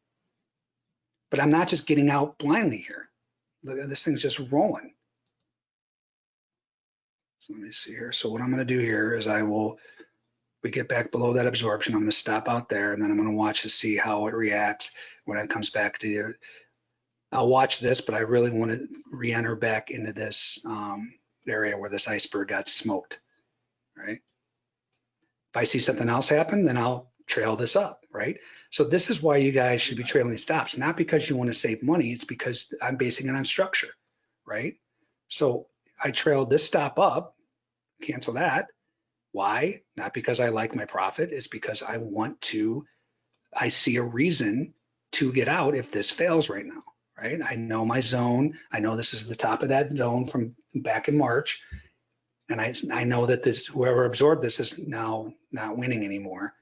But I'm not just getting out blindly here. This thing's just rolling. So let me see here. So what I'm gonna do here is I will, we get back below that absorption, I'm gonna stop out there and then I'm gonna watch to see how it reacts when it comes back to the, I'll watch this, but I really want to re-enter back into this um, area where this iceberg got smoked, right? If I see something else happen, then I'll trail this up, right? So this is why you guys should be trailing stops, not because you want to save money, it's because I'm basing it on structure, right? So I trailed this stop up, cancel that. Why? Not because I like my profit, it's because I want to, I see a reason to get out if this fails right now, right? I know my zone. I know this is the top of that zone from back in March. And I, I know that this, whoever absorbed this is now not winning anymore.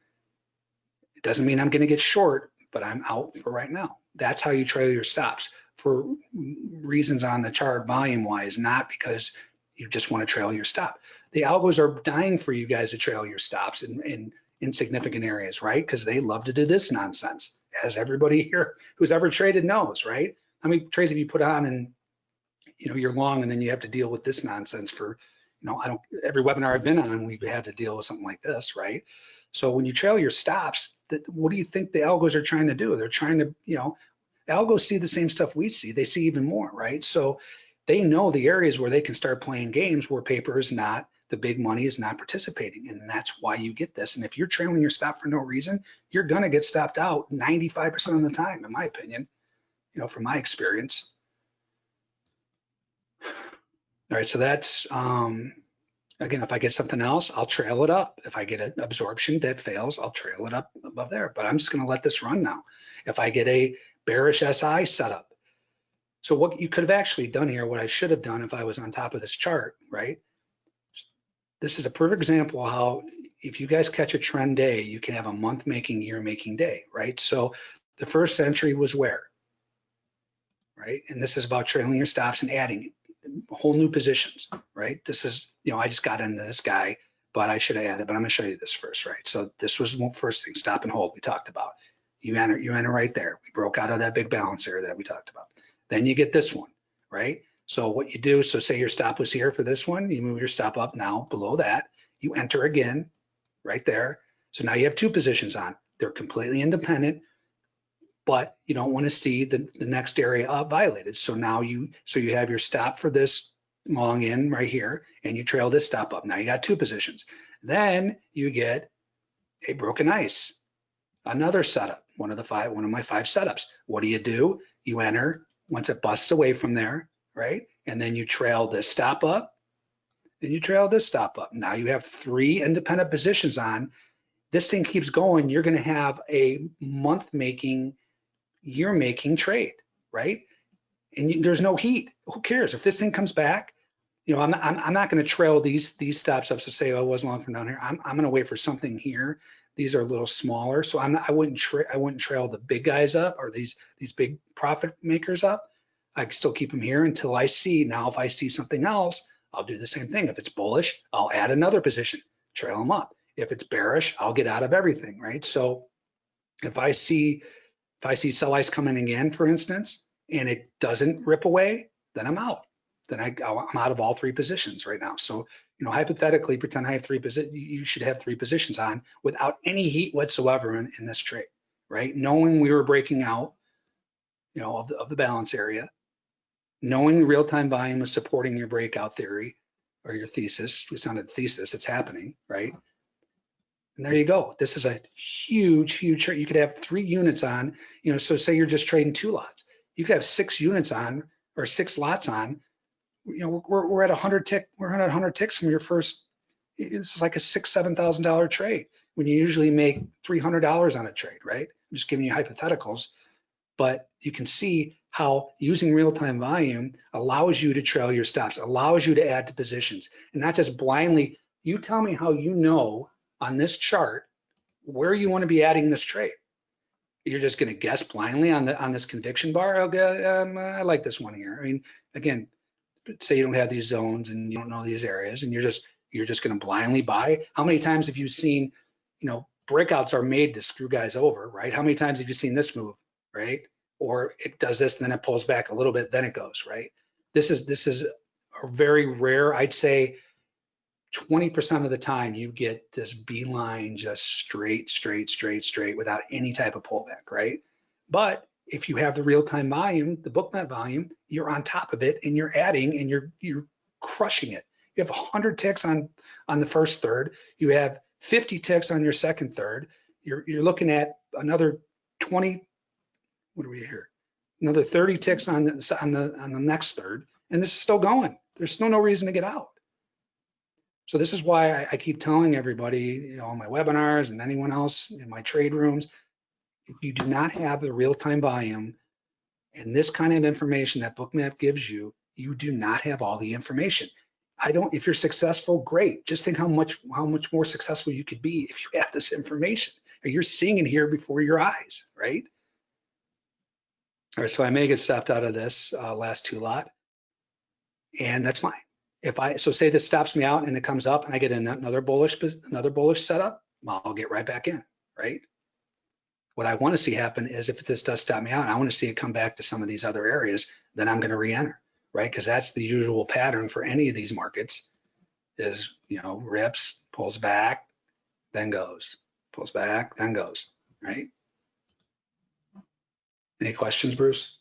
It doesn't mean I'm gonna get short, but I'm out for right now. That's how you trail your stops for reasons on the chart volume wise, not because you just want to trail your stop. The algos are dying for you guys to trail your stops in, in insignificant areas, right? Because they love to do this nonsense, as everybody here who's ever traded knows, right? How many trades have you put on and you know you're long and then you have to deal with this nonsense for, you know, I don't every webinar I've been on, we've had to deal with something like this, right? So when you trail your stops, that what do you think the algos are trying to do? They're trying to, you know, algos see the same stuff we see. They see even more, right? So they know the areas where they can start playing games where paper is not, the big money is not participating. And that's why you get this. And if you're trailing your stop for no reason, you're gonna get stopped out 95% of the time, in my opinion, you know, from my experience. All right, so that's, um, again, if I get something else, I'll trail it up. If I get an absorption that fails, I'll trail it up above there, but I'm just gonna let this run now. If I get a bearish SI setup, so what you could have actually done here, what I should have done if I was on top of this chart, right? This is a perfect example of how if you guys catch a trend day, you can have a month making, year making day, right? So the first entry was where? Right? And this is about trailing your stops and adding whole new positions, right? This is, you know, I just got into this guy, but I should have added, but I'm gonna show you this first, right? So this was the first thing, stop and hold we talked about. You enter, you enter right there. We broke out of that big balance area that we talked about. Then you get this one, right? So what you do, so say your stop was here for this one, you move your stop up now below that, you enter again, right there. So now you have two positions on. They're completely independent, but you don't want to see the, the next area up violated. So now you, so you have your stop for this long in right here, and you trail this stop up. Now you got two positions. Then you get a broken ice, another setup, one of the five, one of my five setups. What do you do? You enter once it busts away from there, right? And then you trail this stop up, and you trail this stop up. Now you have three independent positions on. This thing keeps going, you're gonna have a month making, year making trade, right? And you, there's no heat. Who cares? If this thing comes back, you know, I'm, I'm, I'm not gonna trail these these stops up to say, oh, it wasn't long from down here. I'm, I'm gonna wait for something here. These are a little smaller, so I'm not, I wouldn't I wouldn't trail the big guys up or these these big profit makers up. I can still keep them here until I see. Now, if I see something else, I'll do the same thing. If it's bullish, I'll add another position, trail them up. If it's bearish, I'll get out of everything, right? So if I see if I see sell ice coming again, for instance, and it doesn't rip away, then I'm out. Then I, I'm out of all three positions right now. So, you know, hypothetically, pretend I have three positions. You should have three positions on without any heat whatsoever in, in this trade, right? Knowing we were breaking out, you know, of the, of the balance area, knowing the real-time volume is supporting your breakout theory or your thesis, we sounded thesis, it's happening, right? And there you go. This is a huge, huge. You could have three units on, you know, so say you're just trading two lots. You could have six units on or six lots on. You know, we're, we're at 100 tick, we're at 100 ticks from your first, it's like a six, $7,000 trade. when you usually make $300 on a trade, right? I'm just giving you hypotheticals, but you can see how using real-time volume allows you to trail your stops, allows you to add to positions, and not just blindly, you tell me how you know on this chart where you want to be adding this trade. You're just going to guess blindly on the on this conviction bar. Okay, um, I like this one here. I mean, again, say you don't have these zones and you don't know these areas, and you're just you're just going to blindly buy. How many times have you seen, you know, breakouts are made to screw guys over, right? How many times have you seen this move, right? Or it does this, and then it pulls back a little bit, then it goes, right? This is this is a very rare. I'd say 20% of the time you get this beeline just straight, straight, straight, straight without any type of pullback, right? But if you have the real-time volume, the Bookmap volume, you're on top of it and you're adding and you're you're crushing it. You have 100 ticks on on the first third. You have 50 ticks on your second third. You're you're looking at another 20. What are we here? Another 30 ticks on the on the on the next third, and this is still going. There's still no reason to get out. So this is why I, I keep telling everybody, you know, on my webinars and anyone else in my trade rooms, if you do not have the real-time volume and this kind of information that Bookmap gives you, you do not have all the information. I don't, if you're successful, great. Just think how much, how much more successful you could be if you have this information or you're seeing it here before your eyes, right? All right, so I may get stopped out of this uh, last two lot and that's fine if I, so say this stops me out and it comes up and I get another bullish, another bullish setup, I'll get right back in, right? What I want to see happen is if this does stop me out, I want to see it come back to some of these other areas, then I'm going to re-enter, right? Because that's the usual pattern for any of these markets is, you know, rips, pulls back, then goes, pulls back, then goes, right? Any questions, Bruce?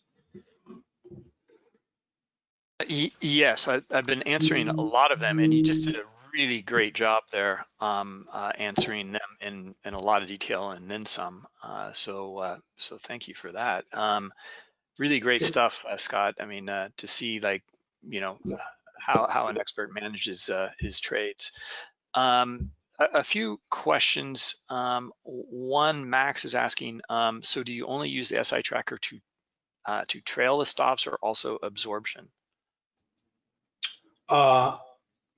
Y- Yes, I, I've been answering a lot of them, and you just did a really great job there um, uh, answering them in, in a lot of detail and then some. Uh, so uh, so thank you for that. Um, really great stuff, uh, Scott. I mean, uh, to see like you know how how an expert manages uh, his trades. Um, a, a few questions. Um, one, Max is asking, um, so do you only use the SI tracker to uh, to trail the stops or also absorption? Uh,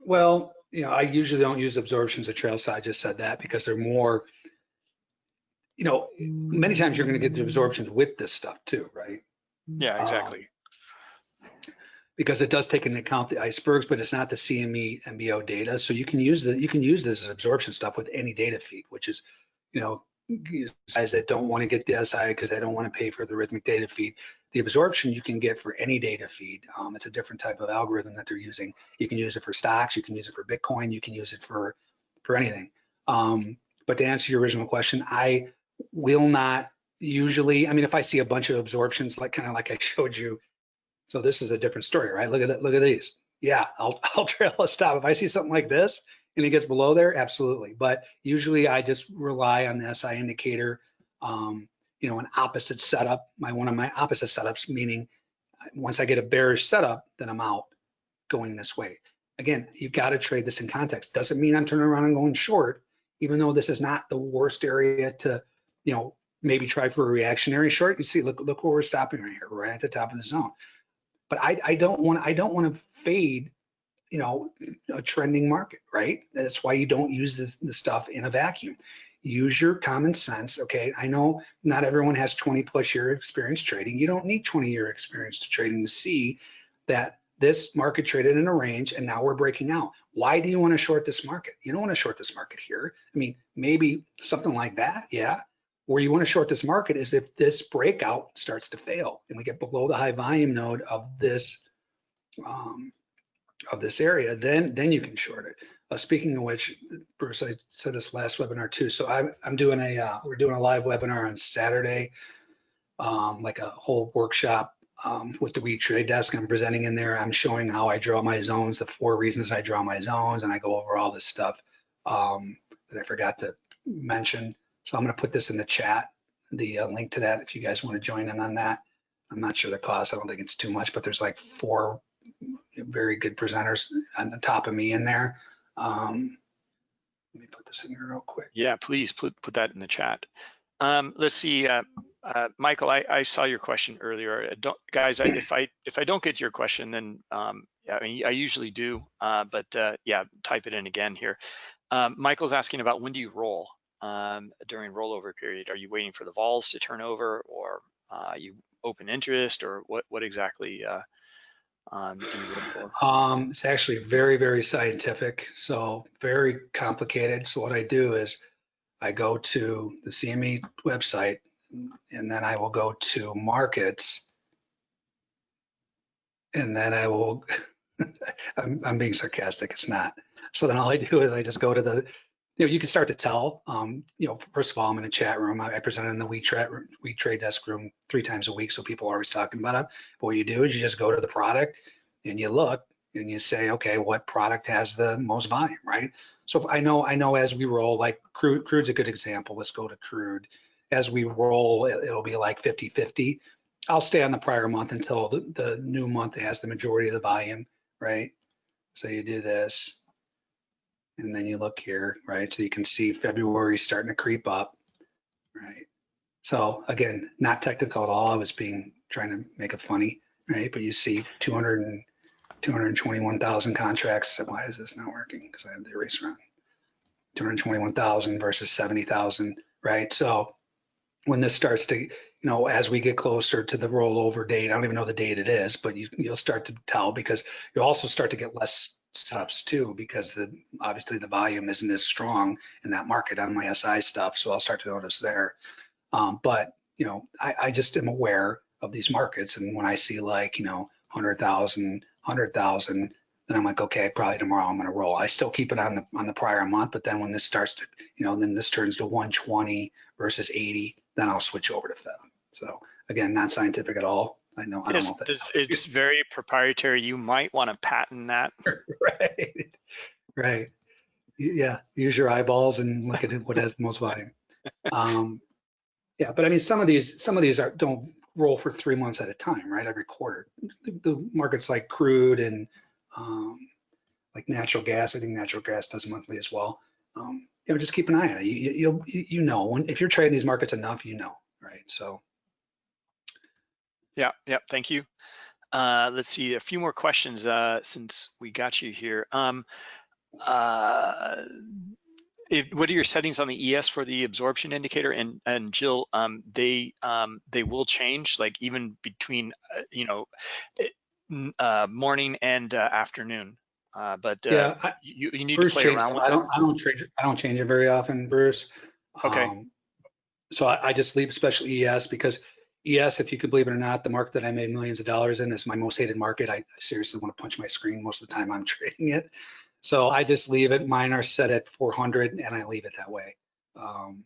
well, you know, I usually don't use absorptions of trail, so I just said that because they're more, you know, many times you're going to get the absorptions with this stuff too, right? Yeah, Um, exactly. Because it does take into account the icebergs, but it's not the CME MBO data. So you can use the you can use this absorption stuff with any data feed, which is, you know, guys that don't want to get the SI because they don't want to pay for the Rithmic data feed. The absorption you can get for any data feed. Um, it's a different type of algorithm that they're using. You can use it for stocks, you can use it for Bitcoin, you can use it for for anything. Um, but to answer your original question, I will not usually. I mean, if I see a bunch of absorptions, like kind of like I showed you, so this is a different story, right? Look at that. Look at these. Yeah, I'll I'll trail a stop if I see something like this and it gets below there, absolutely. But usually I just rely on the SI indicator. Um, you know, an opposite setup, my one of my opposite setups, meaning uh, once I get a bearish setup, then I'm out going this way. Again, you've got to trade this in context. Doesn't mean I'm turning around and going short, even though this is not the worst area to, you know, maybe try for a reactionary short. You see, look, look where we're stopping right here, right at the top of the zone. But I, I don't want, I don't want to fade you know, a trending market, right? That's why you don't use this, the stuff in a vacuum. Use your common sense. Okay, I know not everyone has 20 plus year experience trading. You don't need 20 year experience to trading to see that this market traded in a range and now we're breaking out. Why do you want to short this market? You don't want to short this market here. I mean, maybe something like that, yeah. Where you want to short this market is if this breakout starts to fail and we get below the high volume node of this um, of this area, then then you can short it. Uh, speaking of which, Bruce, I said this last webinar too. So I'm I'm doing a uh, we're doing a live webinar on Saturday, um, like a whole workshop um, with the We Trade Desk. I'm presenting in there. I'm showing how I draw my zones, the four reasons I draw my zones, and I go over all this stuff um, that I forgot to mention. So I'm going to put this in the chat, the uh, link to that if you guys want to join in on that. I'm not sure the cost. I don't think it's too much, but there's like four very good presenters on the top of me in there. Um, Let me put this in here real quick. Yeah, please put, put that in the chat. Um, let's see, uh, uh, Michael, I, I saw your question earlier. I Don't, guys, I, if I, if I don't get your question, then, um, I mean, I usually do, uh, but, uh, yeah, type it in again here. Um, Michael's asking about when do you roll, um, during rollover period? Are you waiting for the vols to turn over or, uh, you open interest or what, what exactly, uh, um? Um, it's actually very, very scientific, so very complicated. So what I do is I go to the CME website and then I will go to markets. And then I will, I'm, I'm being sarcastic, it's not. So then all I do is I just go to the, you know, you can start to tell, um, you know, first of all, I'm in a chat room. I I present in the week trade, desk room three times a week. So people are always talking about it. But what you do is you just go to the product and you look and you say, okay, what product has the most volume, right? So I know, I know as we roll, like crude, crude's a good example. Let's go to crude. As we roll, it- it'll be like 50, 50. I'll stay on the prior month until the, the new month has the majority of the volume, right? So you do this. And then you look here, right? So you can see February starting to creep up, right? So again, not technical at all. I was being, trying to make it funny, right? But you see 200 and 221,000 contracts. Why is this not working? Because I have the eraser on. 221,000 versus 70,000, right? So when this starts to, you know, as we get closer to the rollover date, I don't even know the date it is, but you, you'll start to tell because you'll also start to get less setups too, because the obviously the volume isn't as strong in that market on my SI stuff. So I'll start to notice there. Um, but you know, I, I just am aware of these markets, and when I see like you know 100,000, 100,000, then I'm like, okay, probably tomorrow I'm going to roll. I still keep it on the on the prior month, but then when this starts to, you know, then this turns to 120 versus 80, then I'll switch over to Fed. So again, not scientific at all. I know. I don't It's, know if that's it's- it's very proprietary. You might want to patent that. right. Right. Yeah. Use your eyeballs and look at what has the most volume. Um, yeah, but I mean, some of these, some of these are don't roll for three months at a time, right? Every quarter. The, the markets like crude and um, like natural gas. I think natural gas does monthly as well. Um, you know, just keep an eye on it. You, you, you'll, you you know, when, if you're trading these markets enough, you know, right? So Yeah, yeah, thank you. Uh, let's see, a few more questions uh, since we got you here. Um, uh, if, what are your settings on the ES for the absorption indicator? And and Jill, um, they um, they will change, like even between uh, you know uh, morning and uh, afternoon. Uh, but uh, yeah, I, you, you need Bruce to play around with I it. don't, I don't change it. I don't change it very often, Bruce. Okay. Um, So I, I just leave special ES because ES, if you could believe it or not, the market that I made millions of dollars in is my most hated market. I seriously want to punch my screen most of the time I'm trading it. So I just leave it. Mine are set at 400 and I leave it that way. Um,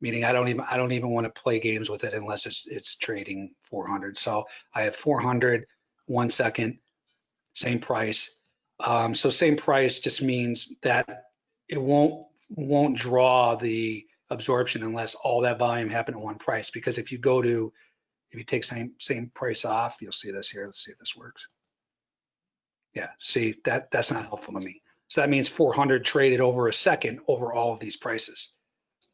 meaning I don't even, I don't even want to play games with it unless it's, it's trading 400. So I have 400, one second, same price. Um, so same price just means that it won't won't draw the absorption unless all that volume happened at one price. Because if you go to if you take same same price off, you'll see this here. Let's see if this works. Yeah, see that that's not helpful to me. So that means 400 traded over a second over all of these prices.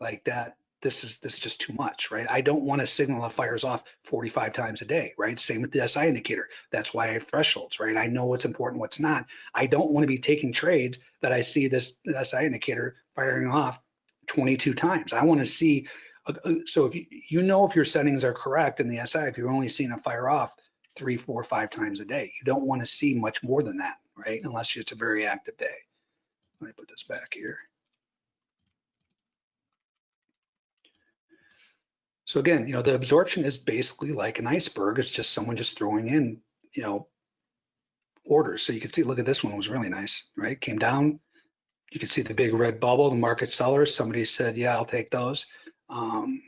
Like that, this is this is just too much, right? I don't want a signal that fires off 45 times a day, right? Same with the SI indicator. That's why I have thresholds, right? I know what's important, what's not. I don't want to be taking trades that I see this SI indicator firing off 22 times. I want to see. uh, uh, So if you, you know if your settings are correct in the SI, if you're only seeing a fire off three, four, five times a day, you don't want to see much more than that, right? Unless it's a very active day. Let me put this back here. So again, you know, the absorption is basically like an iceberg. It's just someone just throwing in, you know, orders. So you can see, look at this one was really nice, right? Came down. You can see the big red bubble, the market sellers. Somebody said, yeah, I'll take those. Um,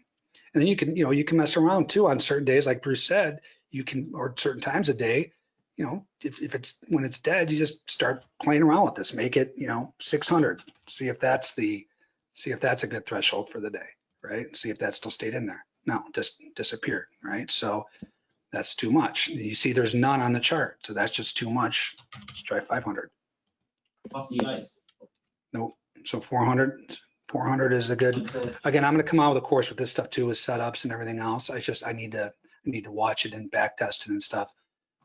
and then you can, you know, you can mess around too on certain days, like Bruce said, you can, or certain times a day, you know, if, if it's, when it's dead, you just start playing around with this, make it, you know, 600, see if that's the, see if that's a good threshold for the day, right? See if that still stayed in there. No, just disappeared, right? So that's too much. You see there's none on the chart, so that's just too much. Let's try 500. What's the ice? Nope, So 400, 400 is a good, again, I'm gonna come out with a course with this stuff too, with setups and everything else. I just, I need to, I need to watch it and back test it and stuff.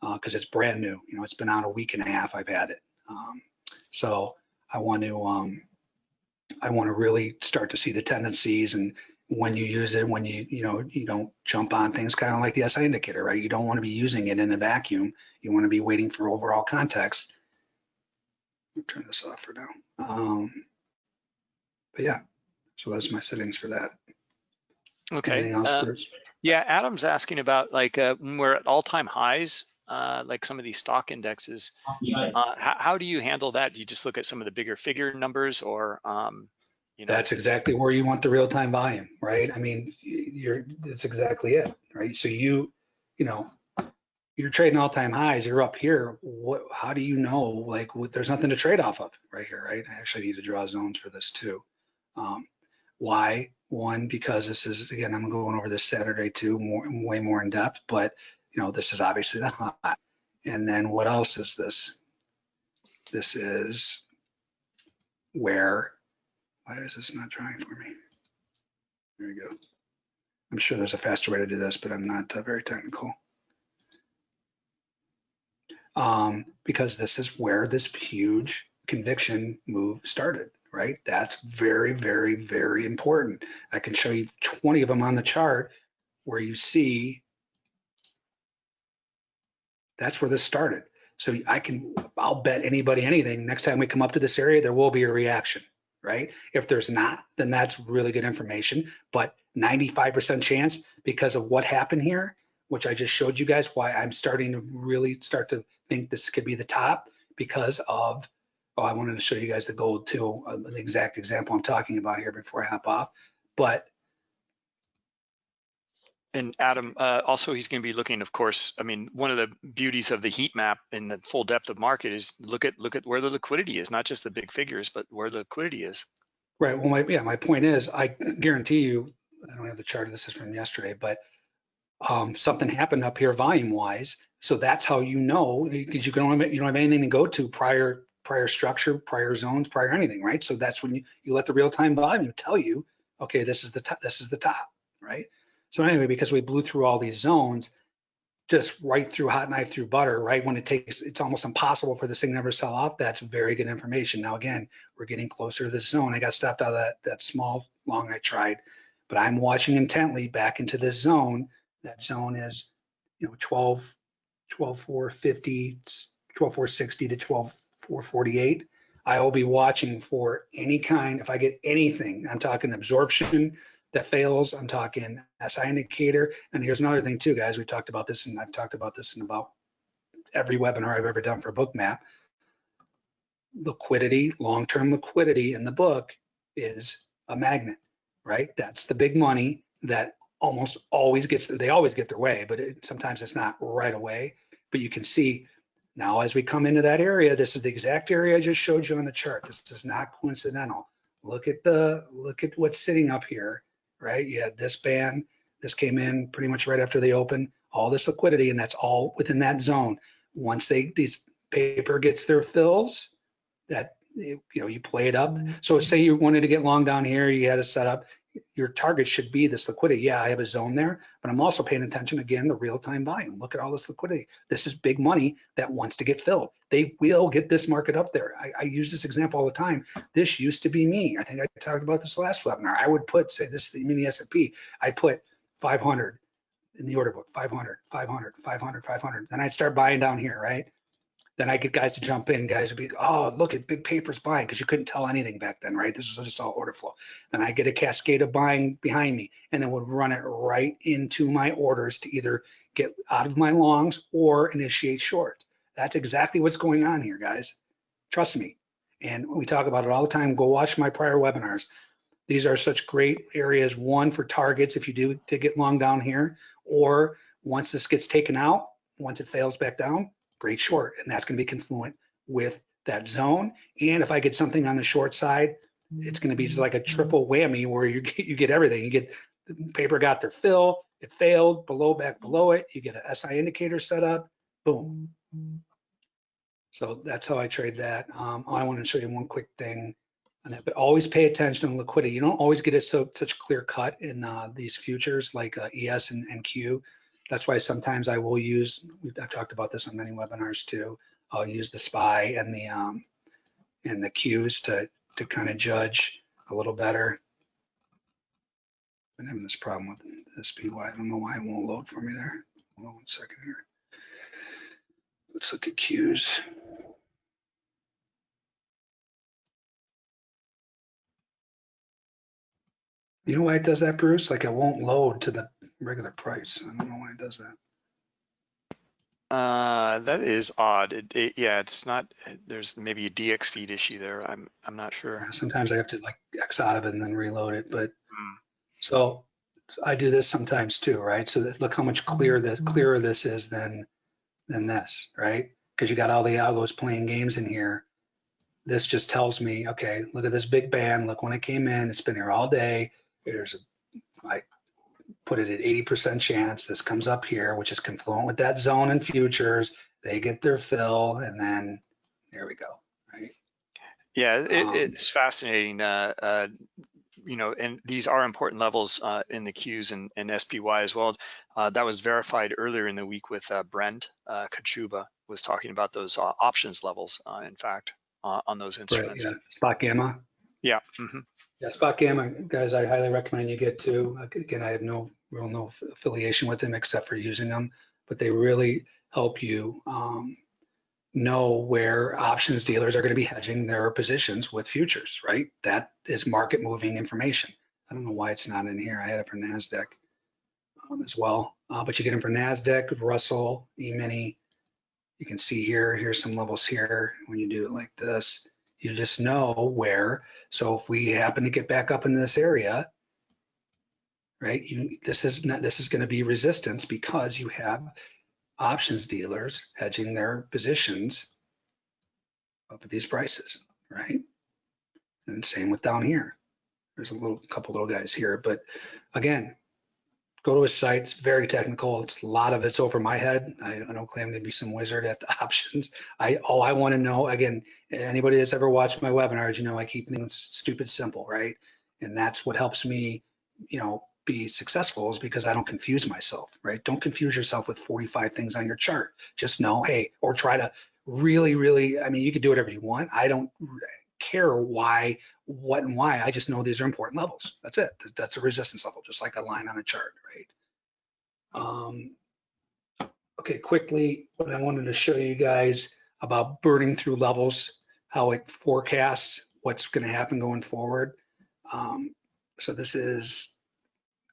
Uh, cause it's brand new, you know, it's been out a week and a half I've had it. Um, so I want to, um, I want to really start to see the tendencies and when you use it, when you, you know, you don't jump on things kind of like the SI indicator, right? You don't want to be using it in a vacuum. You want to be waiting for overall context. I'll Turn this off for now. Um, but yeah, so that's my settings for that. Okay. Uh, Yeah, Adam's asking about like uh, when we're at all-time highs, uh, like some of these stock indexes. Husky. Uh, how, how do you handle that? Do you just look at some of the bigger figure numbers or, um, you know? That's exactly where you want the real-time volume, right? I mean, you're, that's exactly it, right? So you, you know, you're trading all-time highs, you're up here. What, how do you know, like, what, there's nothing to trade off of right here, right? I actually need to draw zones for this too. Um, why? One, because this is, again, I'm going over this Saturday too, more, way more in depth, but you know, this is obviously the high. And then what else is this? This is where, why is this not drawing for me? There we go. I'm sure there's a faster way to do this, but I'm not uh, very technical. Um, because this is where this huge conviction move started, right? That's very, very, very important. I can show you 20 of them on the chart where you see that's where this started. So I can, I'll bet anybody anything. Next time we come up to this area, there will be a reaction, right? If there's not, then that's really good information. But 95% chance because of what happened here, which I just showed you guys why I'm starting to really start to think this could be the top because of, oh, I wanted to show you guys the gold too, uh, the exact example I'm talking about here before I hop off. But And Adam, uh, also he's going to be looking, of course, I mean, one of the beauties of the heat map in the full depth of market is look at look at where the liquidity is, not just the big figures, but where the liquidity is. Right. Well, my, yeah, my point is, I guarantee you, I don't have the chart. This is from yesterday, but um, something happened up here volume wise. So that's how you know, because you can only, you don't have anything to go to prior, prior structure, prior zones, prior anything, right? So that's when you, you let the real time volume tell you, okay, this is the top, this is the top, right? So anyway, because we blew through all these zones, just right through hot knife through butter, right? When it takes, it's almost impossible for this thing to ever sell off. That's very good information. Now, again, we're getting closer to this zone. I got stopped out of that, that small long I tried, but I'm watching intently back into this zone. That zone is, you know, 12, 12, 450, 12, 460 to 12, 448. I will be watching for any kind, if I get anything, I'm talking absorption that fails, I'm talking SI indicator. And here's another thing too, guys, we talked about this and I've talked about this in about every webinar I've ever done for Bookmap liquidity, long-term liquidity in the book is a magnet, right? That's the big money that almost always gets, they always get their way, but it, sometimes it's not right away. But you can see now as we come into that area, this is the exact area I just showed you on the chart. This is not coincidental. Look at the, look at what's sitting up here, right? You had this band, this came in pretty much right after they open all this liquidity, and that's all within that zone. Once they, these paper gets their fills, that, you know, you play it up. So say you wanted to get long down here, you had a setup, your target should be this liquidity. Yeah, I have a zone there, but I'm also paying attention again, the real-time volume. Look at all this liquidity. This is big money that wants to get filled. They will get this market up there. I, I use this example all the time. This used to be me. I think I talked about this last webinar. I would put, say this is the mini S&P, I put 500 in the order book, 500, 500, 500, 500. Then I'd start buying down here, right? Then I get guys to jump in. Guys would be, oh, look at big papers buying because you couldn't tell anything back then, right? This was just all order flow. Then I get a cascade of buying behind me and then would run it right into my orders to either get out of my longs or initiate short. That's exactly what's going on here, guys. Trust me. And we talk about it all the time. Go watch my prior webinars. These are such great areas, one for targets if you do to get long down here, or once this gets taken out, once it fails back down, great short. And that's going to be confluent with that zone. And if I get something on the short side, it's going to be just like a triple whammy where you get, you get everything. You get the paper got their fill, it failed below, back below it. You get an SI indicator set up, boom. So that's how I trade that. Um, I want to show you one quick thing. on that, but always pay attention to liquidity. You don't always get it so such clear cut in uh, these futures like uh, ES and, and Q. That's why sometimes I will use. I've talked about this on many webinars too. I'll use the SPY and the um, and the Qs to to kind of judge a little better. I'm having this problem with the SPY. I don't know why it won't load for me there. Hold on one second here. Let's look at Qs. You know why it does that, Bruce? Like it won't load to the regular price. I don't know why it does that. Uh, that is odd. It, it, yeah, it's not, there's maybe a dxFeed issue there. I'm, I'm not sure. Sometimes I have to like X out of it and then reload it, but Hmm. so so I do this sometimes too, right? So that, look how much clearer this clearer this is than than this, right? Because you got all the algos playing games in here. This just tells me, okay, look at this big band. Look when it came in. It's been here all day. There's a, I put it at 80% chance. This comes up here, which is confluent with that zone and futures. They get their fill, and then there we go, right? Yeah, it, Um, it's fascinating. Uh, uh, you know, and these are important levels uh, in the Qs and, and SPY as well. Uh, that was verified earlier in the week with uh, Brent uh, Kochuba was talking about those uh, options levels, uh, in fact, uh, on those Right, instruments. yeah. SpotGamma. Yeah. mhm. Yeah, SpotGamma, guys, I highly recommend you get to. Again, I have no real no affiliation with them except for using them, but they really help you um, know where options dealers are going to be hedging their positions with futures, right? That is market moving information. I don't know why it's not in here. I had it for NASDAQ um, as well, uh, but you get them for NASDAQ, Russell, E-mini. You can see here, here's some levels here. When you do it like this, you just know where so if we happen to get back up in this area, right, you, this is not, this is going to be resistance because you have options dealers hedging their positions up at these prices, right? And same with down here. There's a little couple little guys here, but again, go to his site. It's very technical. It's a lot of it's over my head. I, I don't claim to be some wizard at the options. I all I want to know again, anybody that's ever watched my webinars, you know I keep things stupid simple, right? And that's what helps me, you know, be successful is because I don't confuse myself, right? Don't confuse yourself with 45 things on your chart. Just know, hey, or try to really, really, I mean, you can do whatever you want. I don't care why, what and why. I just know these are important levels. That's it. That's a resistance level, just like a line on a chart, right? Um, okay, quickly, what I wanted to show you guys about burning through levels, how it forecasts what's going to happen going forward. Um, so this is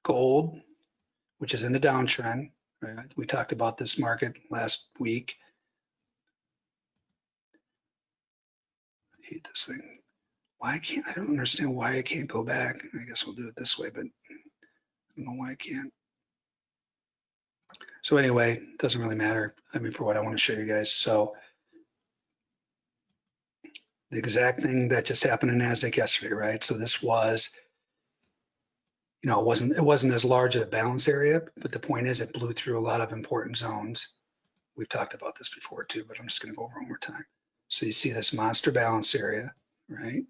gold, which is in the downtrend. Right? We talked about this market last week. Hate this thing. Why I can't, I don't understand why I can't go back. I guess we'll do it this way, but I don't know why I can't. So anyway, it doesn't really matter. I mean, for what I want to show you guys. So the exact thing that just happened in NASDAQ yesterday, right? So this was, you know, it wasn't, it wasn't as large a balance area, but the point is it blew through a lot of important zones. We've talked about this before too, but I'm just going to go over one more time. So you see this monster balance area, right?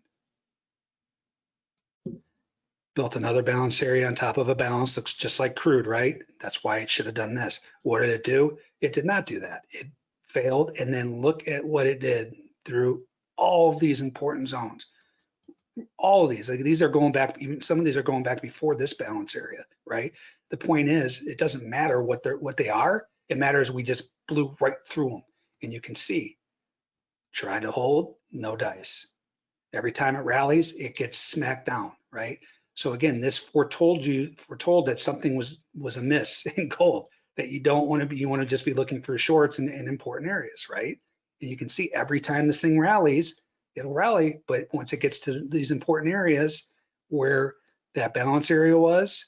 Built another balance area on top of a balance, looks just like crude, right? That's why it should have done this. What did it do? It did not do that. It failed. And then look at what it did through all of these important zones. All of these, like these are going back, even some of these are going back before this balance area, right? The point is, it doesn't matter what they're what they are. It matters we just blew right through them. And you can see, try to hold, no dice. Every time it rallies, it gets smacked down, right? So again, this foretold you, foretold that something was was amiss in gold, that you don't want to be, you want to just be looking for shorts in, in important areas, right? And you can see every time this thing rallies, it'll rally, but once it gets to these important areas where that balance area was,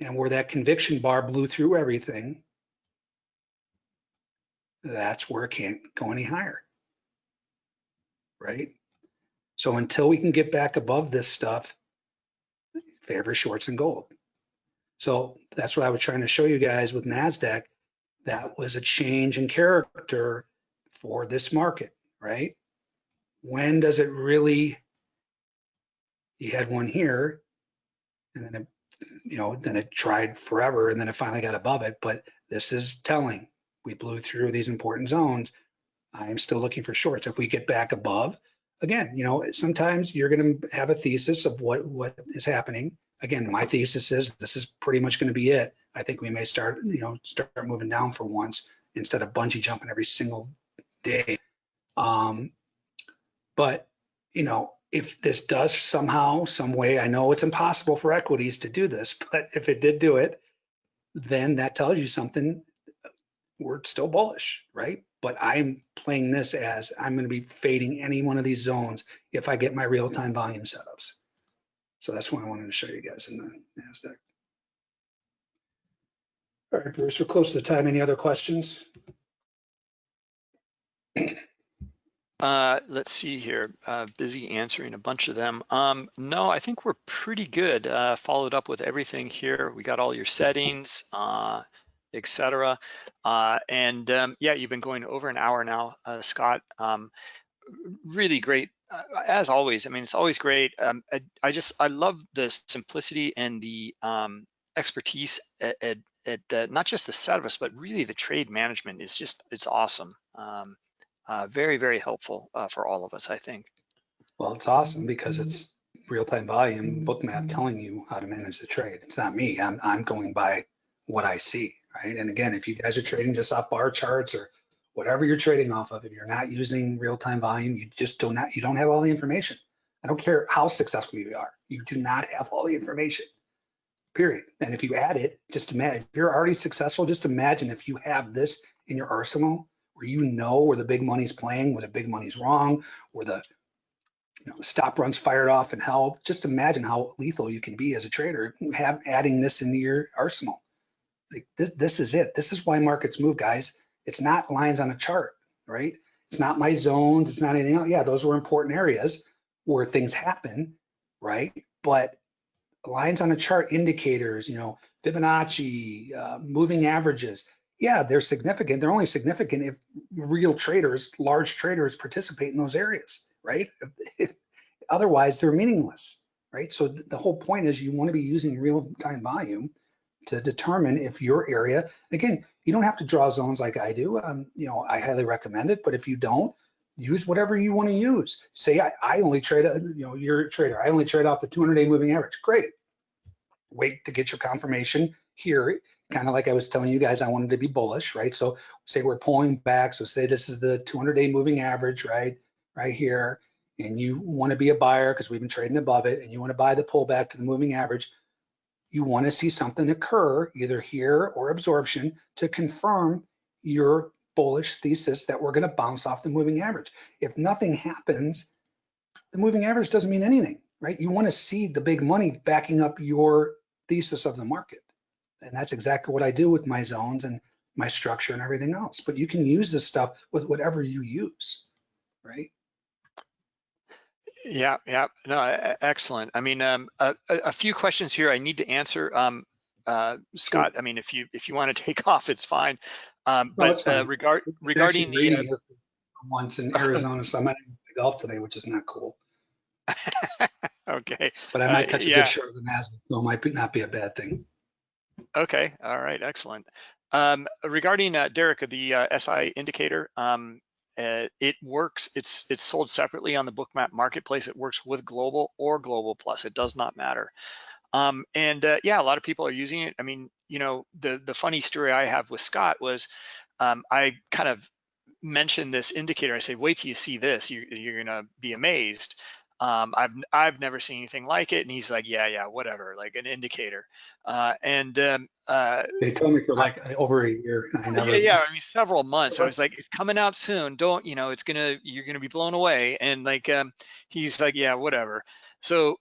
and where that conviction bar blew through everything, that's where it can't go any higher, right? So until we can get back above this stuff, favor shorts and gold. So that's what I was trying to show you guys with NASDAQ. That was a change in character for this market, right? when does it really, you had one here and then it, you know, then it tried forever and then it finally got above it, but this is telling. We blew through these important zones. I am still looking for shorts. If we get back above, again, you know, sometimes you're going to have a thesis of what, what is happening. Again, my thesis is this is pretty much going to be it. I think we may start, you know, start moving down for once instead of bungee jumping every single day. Um, but, you know, if this does somehow, some way, I know it's impossible for equities to do this, but if it did do it, then that tells you something. We're still bullish, right? But I'm playing this as I'm going to be fading any one of these zones if I get my real-time volume setups. So that's what I wanted to show you guys in the NASDAQ. All right, Bruce, we're close to the time. Any other questions? Uh, let's see here. Uh, busy answering a bunch of them. Um, no, I think we're pretty good. Uh, followed up with everything here. We got all your settings, uh, etc. Uh, and um, yeah, you've been going over an hour now, uh, Scott. Um, really great. Uh, as always, I mean, it's always great. Um, I, I, just, I love the simplicity and the um, expertise at, at, at not just the service, but really the trade management is just, it's awesome. Um, uh, very, very helpful uh, for all of us, I think. Well, it's awesome because it's real-time volume Bookmap telling you how to manage the trade. It's not me. I'm, I'm going by what I see, right? And again, if you guys are trading just off bar charts or whatever you're trading off of, if you're not using real-time volume, you just do not, you don't have all the information. I don't care how successful you are. You do not have all the information, period. And if you add it, just imagine, if you're already successful, just imagine if you have this in your arsenal where you know where the big money's playing, where the big money's wrong, where the you know, stop runs fired off and held. Just imagine how lethal you can be as a trader, have adding this into your arsenal. Like this, this is it. This is why markets move, guys. It's not lines on a chart, right? It's not my zones. It's not anything else. Yeah, those were important areas where things happen, right? But lines on a chart indicators, you know, Fibonacci, uh, moving averages, yeah, they're significant. They're only significant if real traders, large traders participate in those areas, right? Otherwise, they're meaningless, right? So the whole point is you want to be using real-time volume to determine if your area, again, you don't have to draw zones like I do. Um, you know, I highly recommend it, but if you don't, use whatever you want to use. Say I, I only trade, a, you know, you're a trader. I only trade off the 200-day moving average. Great. Wait to get your confirmation here kind of like I was telling you guys, I wanted to be bullish, right? So say we're pulling back. So say this is the 200 day moving average, right? Right here. And you want to be a buyer because we've been trading above it and you want to buy the pullback to the moving average. You want to see something occur either here or absorption to confirm your bullish thesis that we're going to bounce off the moving average. If nothing happens, the moving average doesn't mean anything, right? You want to see the big money backing up your thesis of the market. And that's exactly what I do with my zones and my structure and everything else. But you can use this stuff with whatever you use, right? Yeah, yeah, no, excellent. I mean, um, a, a, few questions here I need to answer. Um, uh, Scott, I mean, if you if you want to take off, it's fine. Um, No, but fine. uh, regard regarding the uh, Once in Arizona, so I might play golf today, which is not cool. okay, But I Uh, might catch a yeah. good short of the Nasdaq, so it might be- not be a bad thing. Okay, all right, excellent. Um, regarding uh, Derek, the uh, SI indicator, um, uh, it works. It's it's sold separately on the Bookmap marketplace. It works with Global or Global Plus. It does not matter. Um, and uh, yeah, a lot of people are using it. I mean, you know, the the funny story I have with Scott was um, I kind of mentioned this indicator. I say, wait till you see this. You, you're gonna be amazed. Um, I've I've never seen anything like it. And he's like, yeah, yeah, whatever, like an indicator. Uh, and um, uh, They told me for like over a year. I never, yeah, yeah, I mean several months. I was like, it's coming out soon. Don't you know? It's gonna you're gonna be blown away. And like, um, he's like, yeah, whatever. So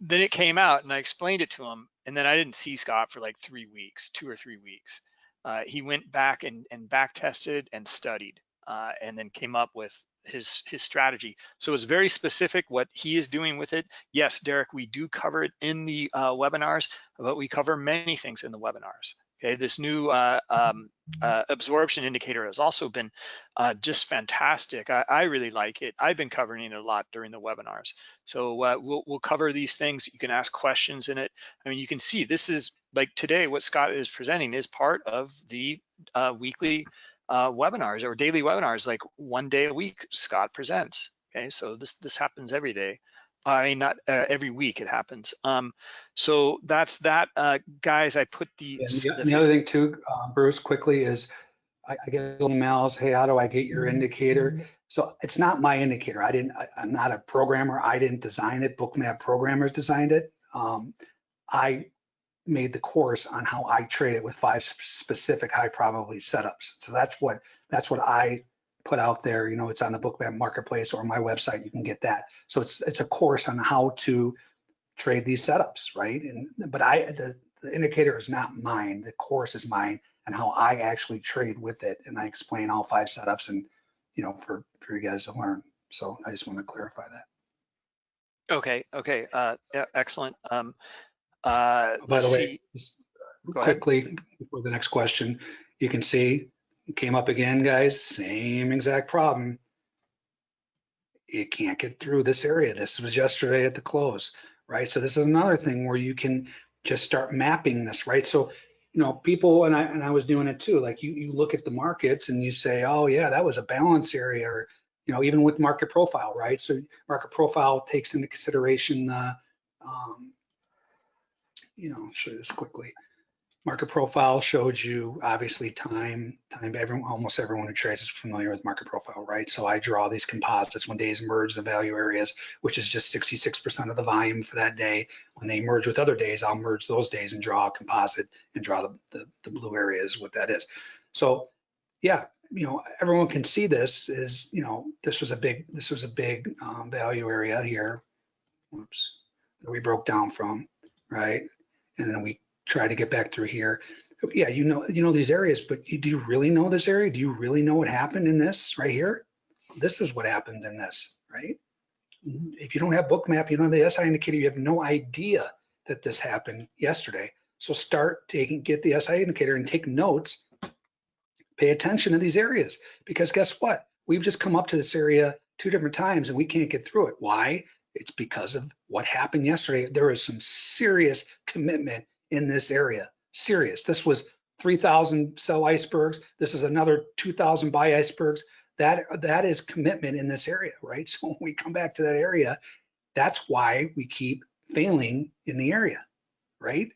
then it came out, and I explained it to him, and then I didn't see Scott for like three weeks, two or three weeks. Uh, he went back and and back tested and studied, uh, and then came up with his his strategy. So it's very specific what he is doing with it. Yes, Derek, we do cover it in the uh, webinars, but we cover many things in the webinars. Okay, this new uh, um, uh, absorption indicator has also been uh, just fantastic. I, I, really like it. I've been covering it a lot during the webinars. So uh, we'll, we'll cover these things. You can ask questions in it. I mean, you can see this is like today, what Scott is presenting is part of the uh, weekly uh, webinars or daily webinars, like one day a week, Scott presents. Okay, so this, this happens every day. I mean, not uh, every week it happens. Um, so that's that, uh, guys. I put the. And the, and the other thing too, uh, Bruce, quickly is I, I get emails. Hey, how do I get your indicator? So it's not my indicator. I didn't. I, am not a programmer. I didn't design it. Bookmap programmers designed it. Um, I made the course on how I trade it with five specific high probability setups. So that's what that's what I put out there. You know, it's on the Bookmap Marketplace or my website. You can get that. So it's it's a course on how to trade these setups, right? And but I the, the indicator is not mine. The course is mine and how I actually trade with it. And I explain all five setups and you know for for you guys to learn. So I just want to clarify that. Okay. Okay. Uh, yeah, excellent. Um, uh, By the way, quickly before the next question, you can see it came up again, guys, same exact problem. It can't get through this area. This was yesterday at the close, right? So this is another thing where you can just start mapping this, right? So, you know, people, and I, and I was doing it too, like you, you look at the markets and you say, oh yeah, that was a balance area, or, you know, even with market profile, right? So market profile takes into consideration the, um, you know, I'll show you this quickly. Market profile showed you obviously time, time, everyone, almost everyone who trades is familiar with market profile, right? So I draw these composites when days merge the value areas, which is just 66% of the volume for that day. When they merge with other days, I'll merge those days and draw a composite and draw the, the, the blue areas, what that is. So yeah, you know, everyone can see this is, you know, this was a big, this was a big um, value area here. Oops, that we broke down from, right? And then we try to get back through here. Yeah, you know, you know these areas, but do you really know this area? Do you really know what happened in this right here? This is what happened in this, right? If you don't have Bookmap, you don't have the SI indicator, you have no idea that this happened yesterday. So start taking, get the SI indicator and take notes, pay attention to these areas, because guess what? We've just come up to this area two different times and we can't get through it. Why? It's because of what happened yesterday. There is some serious commitment in this area. Serious. This was 3,000 sell icebergs. This is another 2,000 buy icebergs. That that is commitment in this area, right? So when we come back to that area, that's why we keep failing in the area, right?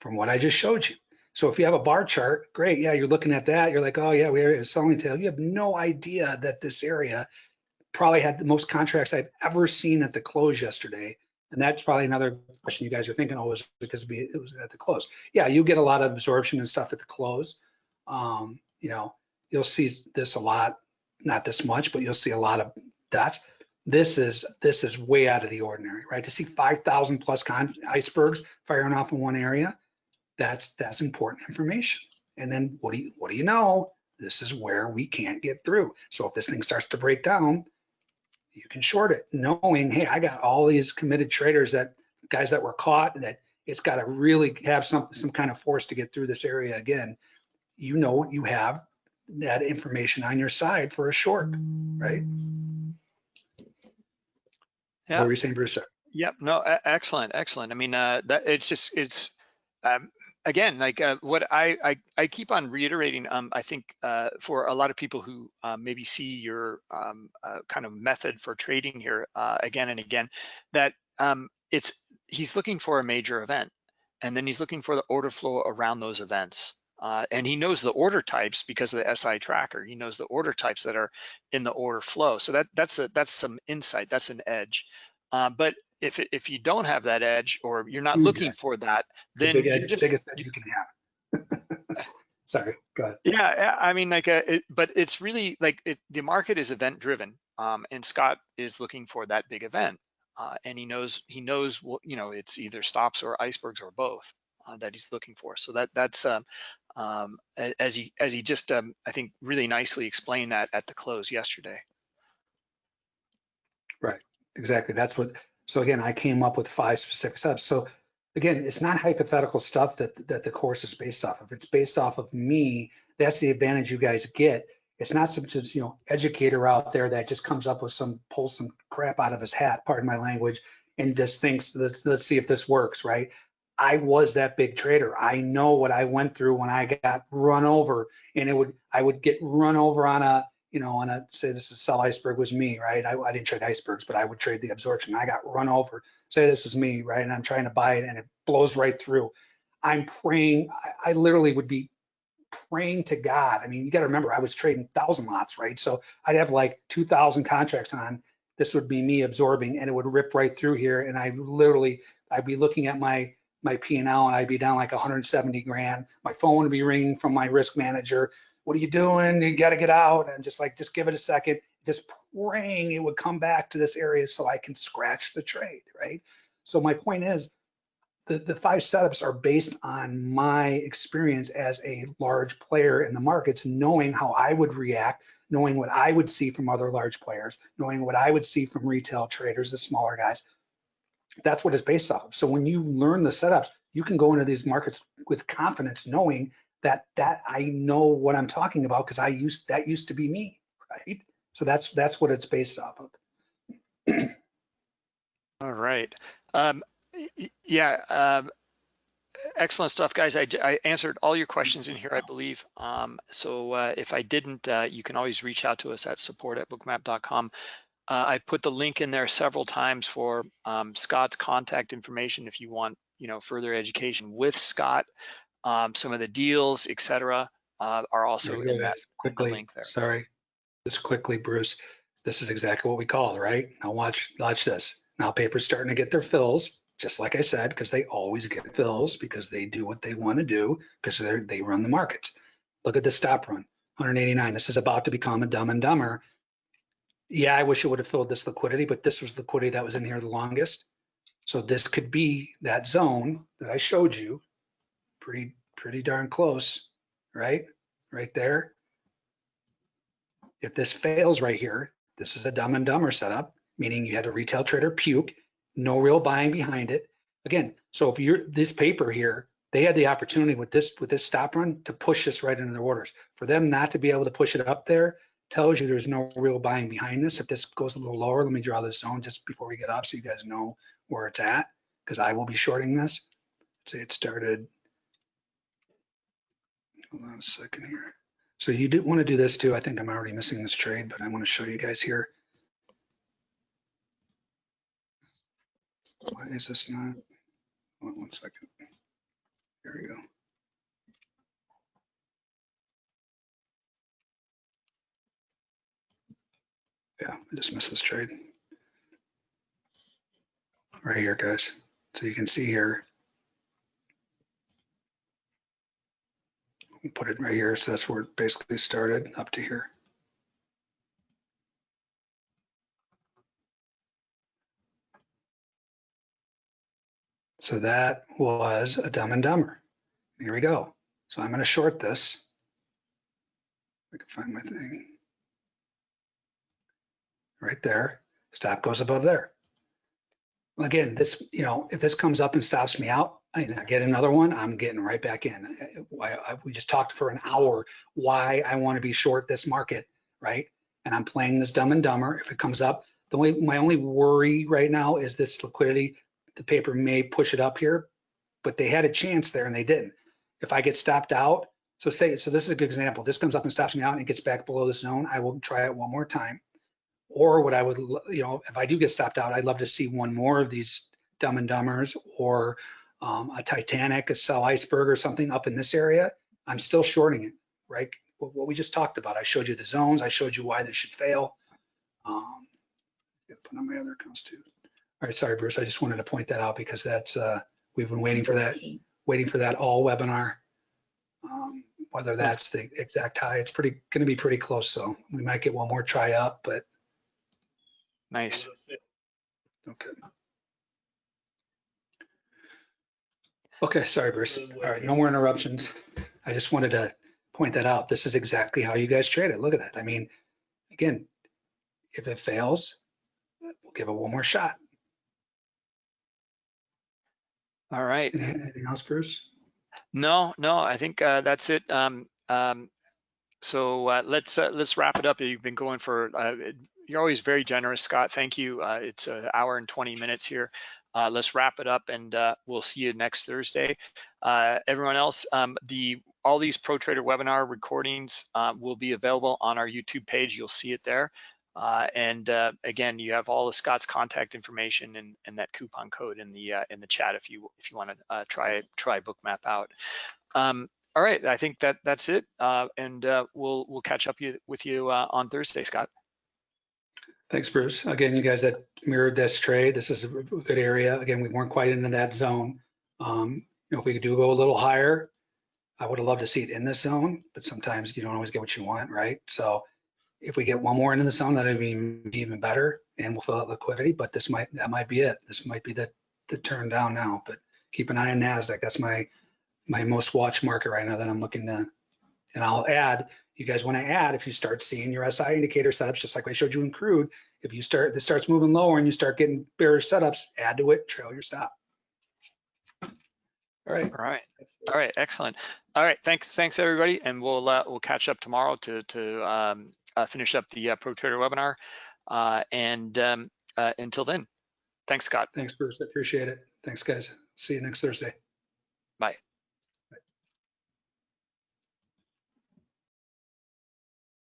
From what I just showed you. So if you have a bar chart, great. Yeah, you're looking at that. You're like, oh yeah, we are selling tail. You have no idea that this area probably had the most contracts I've ever seen at the close yesterday and that's probably another question you guys are thinking, oh, was because it was at the close. Yeah, you get a lot of absorption and stuff at the close. Um, you know, you'll see this a lot, not this much, but you'll see a lot of that's this is this is way out of the ordinary, right? To see 5,000 plus icebergs firing off in one area, that's that's important information. And then what do you what do you know? This is where we can't get through. So if this thing starts to break down, you can short it knowing, hey, I got all these committed traders that guys that were caught that it's got to really have some some kind of force to get through this area again. You know you have that information on your side for a short, right? Yeah. What were you saying, Bruce? Yep. No. Excellent. Excellent. I mean, uh, that it's just it's um, again, like uh, what I, I, I keep on reiterating, um, I think uh, for a lot of people who uh, maybe see your um, uh, kind of method for trading here uh, again and again, that um, it's he's looking for a major event, and then he's looking for the order flow around those events. Uh, and he knows the order types because of the SI tracker. He knows the order types that are in the order flow. So that that's a, that's some insight. That's an edge. But if if you don't have that edge or you're not looking yeah. for that, then the big just, biggest edge you can have. Sorry, go ahead. Yeah, I mean, like, a, uh, it, but it's really like it, the market is event driven, um, and Scott is looking for that big event, uh, and he knows he knows what you know it's either stops or icebergs or both uh, that he's looking for. So that that's um, um, as he as he just um, I think really nicely explained that at the close yesterday. Right, exactly. That's what so again, I came up with five specific steps. So again, it's not hypothetical stuff that, that the course is based off of. It's based off of me. That's the advantage you guys get. It's not some you know, educator out there that just comes up with some, pulls some crap out of his hat, pardon my language, and just thinks, let's, let's see if this works, right? I was that big trader. I know what I went through when I got run over and it would, I would get run over on a, you know, on a, say this is sell iceberg was me, right? I, I didn't trade icebergs, but I would trade the absorption. I got run over. Say this is me, right? And I'm trying to buy it and it blows right through. I'm praying. I, I literally would be praying to God. I mean, you got to remember, I was trading thousand lots, right? So I'd have like 2,000 contracts on. This would be me absorbing, and it would rip right through here. And I literally, I'd be looking at my my P&L, and I'd be down like 170 grand. My phone would be ringing from my risk manager. What are you doing? You got to get out. And just like, just give it a second. Just praying it would come back to this area so I can scratch the trade, right? So my point is, the, the five setups are based on my experience as a large player in the markets, knowing how I would react, knowing what I would see from other large players, knowing what I would see from retail traders, the smaller guys. That's what it's based off of. So when you learn the setups, you can go into these markets with confidence, knowing that that I know what I'm talking about because I used that used to be me, right? So that's that's what it's based off of. All right. Um, yeah, um, excellent stuff, guys. I, I, answered all your questions in here, I believe. Um, so uh, if I didn't, uh, you can always reach out to us at support at bookmap.com. Uh, I put the link in there several times for um, Scott's contact information if you want, you know, further education with Scott. Um, some of the deals, etc., uh, are also in that quickly. link there. Sorry, just quickly, Bruce. This is exactly what we call, right? Now watch, watch this. Now paper's starting to get their fills just like I said, because they always get fills because they do what they want to do because they they run the markets. Look at the stop run, 189. This is about to become a dumb and dumber. Yeah, I wish it would have filled this liquidity, but this was liquidity that was in here the longest. So this could be that zone that I showed you, pretty pretty darn close, right? Right there. If this fails right here, this is a dumb and dumber setup, meaning you had a retail trader puke no real buying behind it. Again, so if you're this paper here, they had the opportunity with this with this stop run to push this right into their orders. For them not to be able to push it up there tells you there's no real buying behind this. If this goes a little lower, let me draw this zone just before we get up so you guys know where it's at because I will be shorting this. Let's say it started. Hold on a second here. So you do want to do this too. I think I'm already missing this trade, but I want to show you guys here. Why is this not? Hold on one second. There we go. Yeah, I just missed this trade. Right here, guys. So you can see here. Put it right here. So that's where it basically started up to here. So that was a dumb and dumber. Here we go. So I'm going to short this. I can find my thing. Right there. Stop goes above there. Again, this, you know, if this comes up and stops me out, I get another one, I'm getting right back in. I, I, we just talked for an hour why I want to be short this market, right? And I'm playing this dumb and dumber. If it comes up, the way my only worry right now is this liquidity the paper may push it up here, but they had a chance there and they didn't. If I get stopped out, so say, so this is a good example. This comes up and stops me out and it gets back below the zone. I will try it one more time. Or what I would, you know, if I do get stopped out, I'd love to see one more of these dumb and dumbers or um, a Titanic, a sell iceberg or something up in this area. I'm still shorting it, right? What we just talked about. I showed you the zones. I showed you why this should fail. Um, put on my other accounts too. All right, sorry, Bruce. I just wanted to point that out because that's uh, we've been waiting for that, waiting for that all webinar. Um, whether that's the exact high, it's pretty going to be pretty close. So we might get one more try up, but nice. Okay. Okay, sorry, Bruce. All right, no more interruptions. I just wanted to point that out. This is exactly how you guys trade it. Look at that. I mean, again, if it fails, we'll give it one more shot. All right. Anything else, Bruce? No, no, I think uh, that's it. Um, um, so uh, let's uh, let's wrap it up. You've been going for. Uh, you're always very generous, Scott. Thank you. Uh, it's an hour and 20 minutes here. Uh, let's wrap it up, and uh, we'll see you next Thursday. Uh, everyone else, um, the all these Pro Trader webinar recordings uh, will be available on our YouTube page. You'll see it there. Uh, and uh, again, you have all of Scott's contact information and, and that coupon code in the uh, in the chat if you if you want to try try Bookmap out. Um, all right, I think that that's it, and we'll we'll catch up you, with you on Thursday, Scott. Thanks, Bruce. Again, you guys that mirrored this trade, this is a good area. Again, we weren't quite into that zone. Um, you know, if we do go a little higher, I would have loved to see it in this zone, but sometimes you don't always get what you want, right? So if we get one more into the zone, that'd be even better and we'll fill out liquidity, but this might, that might be it. This might be the, the turn down now, but keep an eye on NASDAQ. That's my, my most watched market right now that I'm looking to, and I'll add, you guys want to add, if you start seeing your SI indicator setups, just like I showed you in crude, if you start, this starts moving lower and you start getting bearish setups, add to it, trail your stop. All right. All right, all right, excellent. All right, thanks, thanks everybody, and we'll uh, we'll catch up tomorrow to to um, uh, finish up the uh, Pro Trader webinar. Uh, and um, uh, until then, thanks, Scott. Thanks, Bruce. I appreciate it. Thanks, guys. See you next Thursday. Bye.